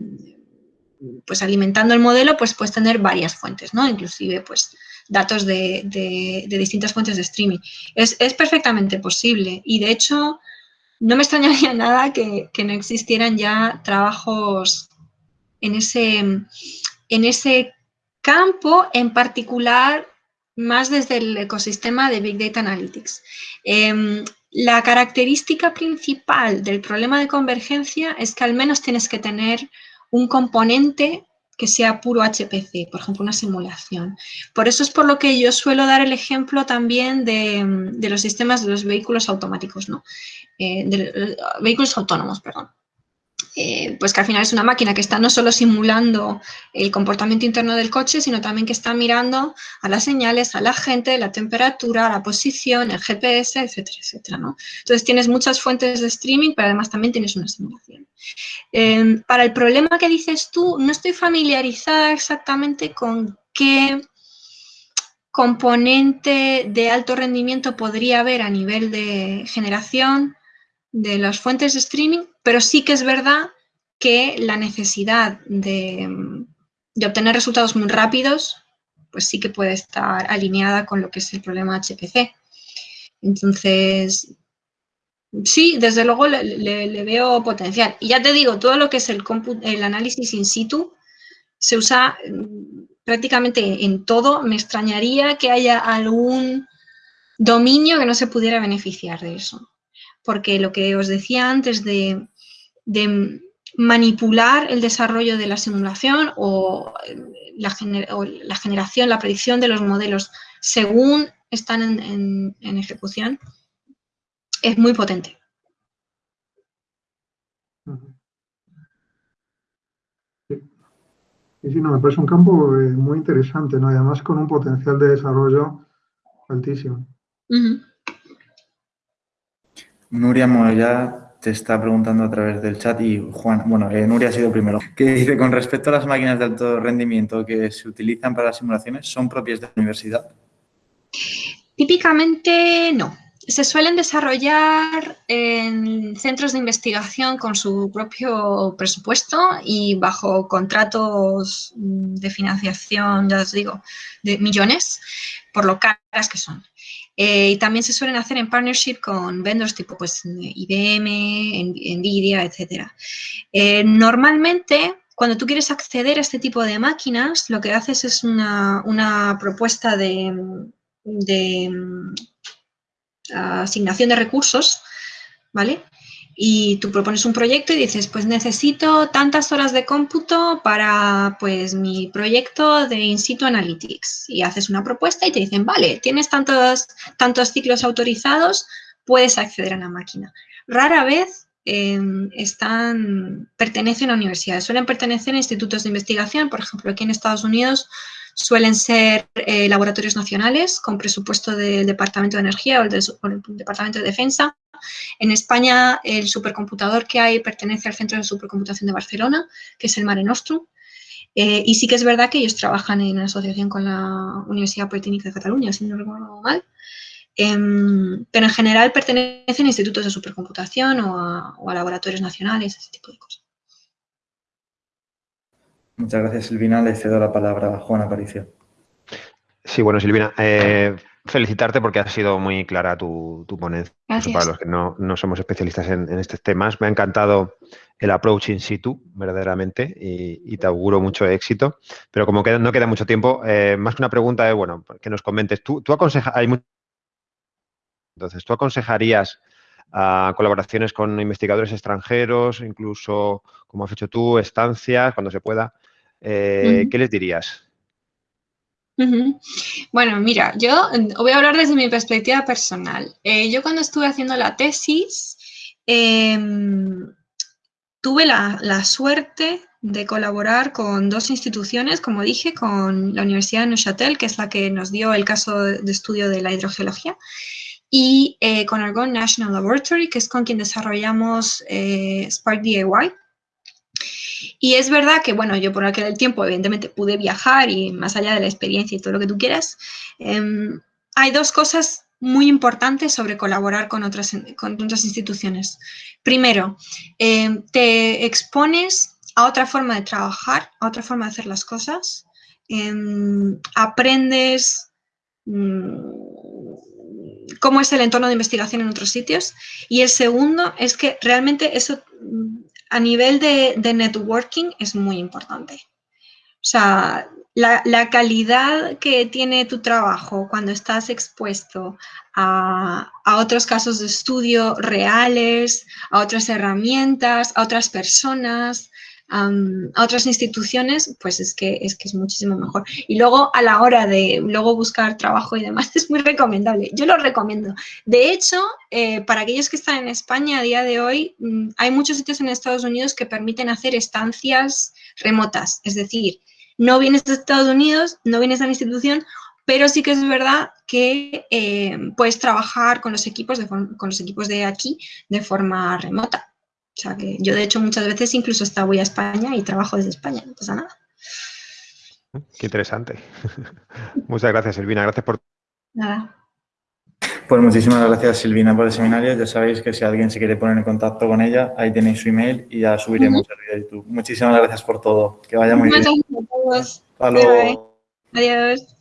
pues alimentando el modelo, pues puedes tener varias fuentes, ¿no? Inclusive, pues, datos de, distintas fuentes de streaming. Es, perfectamente posible y, de hecho, no me extrañaría [laughs] nada que, no existieran ya trabajos en ese, en ese campo, en particular más desde el ecosistema de Big Data Analytics. Em, la característica principal del problema de convergencia es que al menos tienes que tener un componente que sea puro HPC, por ejemplo, una simulación. Por eso es por lo que yo suelo dar el ejemplo también de, los sistemas de los vehículos automáticos, ¿no? Eh, de, vehículos autónomos, perdón. Eh, pues que al final es una máquina que está no solo simulando el comportamiento interno del coche, sino también que está mirando a las señales, a la gente, la temperatura, la posición, el GPS, etcétera, etcétera. ¿no? Entonces tienes muchas fuentes de streaming, pero además también tienes una simulación. Em, para el problema que dices tú, no estoy familiarizada exactamente con qué componente de alto rendimiento podría haber a nivel de generación de las fuentes de streaming, pero sí que es verdad que la necesidad de, obtener resultados muy rápidos, pues sí que puede estar alineada con lo que es el problema HPC. Entonces, sí, desde luego le, veo potencial. Y ya te digo, todo lo que es el, análisis in situ se usa mm, prácticamente en todo. Me extrañaría que haya algún dominio que no se pudiera beneficiar de eso porque lo que os decía antes de, manipular el desarrollo de la simulación o la, generación, la predicción de los modelos según están en, ejecución, es muy potente. Sí, sí, no, me parece un campo eh, muy interesante, ¿no? además con un potencial de desarrollo altísimo. Nuria Moya te está preguntando a través del chat y Juan, bueno, eh, Nuria ha sido primero, que dice, con respecto a las máquinas de alto rendimiento que se utilizan para las simulaciones, ¿son propias de la universidad? Típicamente no. Se suelen desarrollar en centros de investigación con su propio presupuesto y bajo contratos de financiación, ya os digo, de millones, por lo caras que son. Eh, y también se suelen hacer en partnership con vendors tipo pues, IBM, NVIDIA, etc. Normalmente, cuando tú quieres acceder a este tipo de máquinas, lo que haces es una, propuesta de, de mm, asignación de recursos, ¿vale? Y tú propones un proyecto y dices, pues necesito tantas horas de cómputo para pues mi proyecto de In situ Analytics. Y haces una propuesta y te dicen, vale, tienes tantos, tantos ciclos autorizados, puedes acceder a la máquina. Rara vez em, están, pertenecen a universidades, suelen pertenecer a institutos de investigación, por ejemplo, aquí en Estados Unidos suelen ser eh, laboratorios nacionales con presupuesto del Departamento de Energía o el, Departamento de Defensa. En España, el supercomputador que hay pertenece al Centro de Supercomputación de Barcelona, que es el Mare Nostrum. Eh, y sí que es verdad que ellos trabajan en asociación con la Universidad Politécnica de Cataluña, si no recuerdo mal. Em, pero en general pertenecen a institutos de supercomputación o a, o a laboratorios nacionales, ese tipo de cosas. Muchas gracias, Silvina. Le cedo la palabra a Juan Aparicio. Sí, bueno, Silvina, eh, felicitarte porque ha sido muy clara tu, ponencia. Para los que no, somos especialistas en, estos temas, me ha encantado el approach in situ, verdaderamente, y, te auguro mucho éxito. Pero como no queda mucho tiempo, eh, más que una pregunta es, bueno, que nos comentes. Tú, tú aconsejas, hay Entonces, ¿tú aconsejarías a colaboraciones con investigadores extranjeros, incluso, como has hecho tú, estancias, cuando se pueda? Eh, ¿Qué les dirías? Bueno, mira, yo voy a hablar desde mi perspectiva personal. Eh, yo cuando estuve haciendo la tesis, em, tuve la, suerte de colaborar con dos instituciones, como dije, con la Universidad de Neuchâtel, que es la que nos dio el caso de estudio de la hidrogeología, y eh, con Argonne National Laboratory, que es con quien desarrollamos eh, Spark DIY. Y es verdad que, bueno, yo por aquel tiempo evidentemente pude viajar y más allá de la experiencia y todo lo que tú quieras, em, hay dos cosas muy importantes sobre colaborar con otras, con otras instituciones. Primero, em, te expones a otra forma de trabajar, a otra forma de hacer las cosas, em, aprendes mm, cómo es el entorno de investigación en otros sitios. Y el segundo es que realmente eso a nivel de, networking es muy importante. O sea, la, calidad que tiene tu trabajo cuando estás expuesto a, otros casos de estudio reales, a otras herramientas, a otras personas, a otras instituciones, pues es que, es que es muchísimo mejor. Y luego a la hora de luego buscar trabajo y demás [laughs] es muy recomendable. Yo lo recomiendo. De hecho, eh, para aquellos que están en España a día de hoy, mm, hay muchos sitios en Estados Unidos que permiten hacer estancias remotas. Es decir, no vienes de Estados Unidos, no vienes a la institución, pero sí que es verdad que eh, puedes trabajar con los equipos de con los equipos de aquí de forma remota. O sea que yo de hecho muchas veces incluso hasta voy a España y trabajo desde España, no pasa nada. Qué interesante. [laughs] Muchas gracias, Silvina. Gracias por... Nada. Pues muchísimas gracias, Silvina, por el seminario. Ya sabéis que si alguien se quiere poner en contacto con ella, ahí tenéis su email y ya subiremos el vídeo de YouTube. Muchísimas gracias por todo. Que vaya muy bien. Gracias a todos. Hasta luego. Adiós.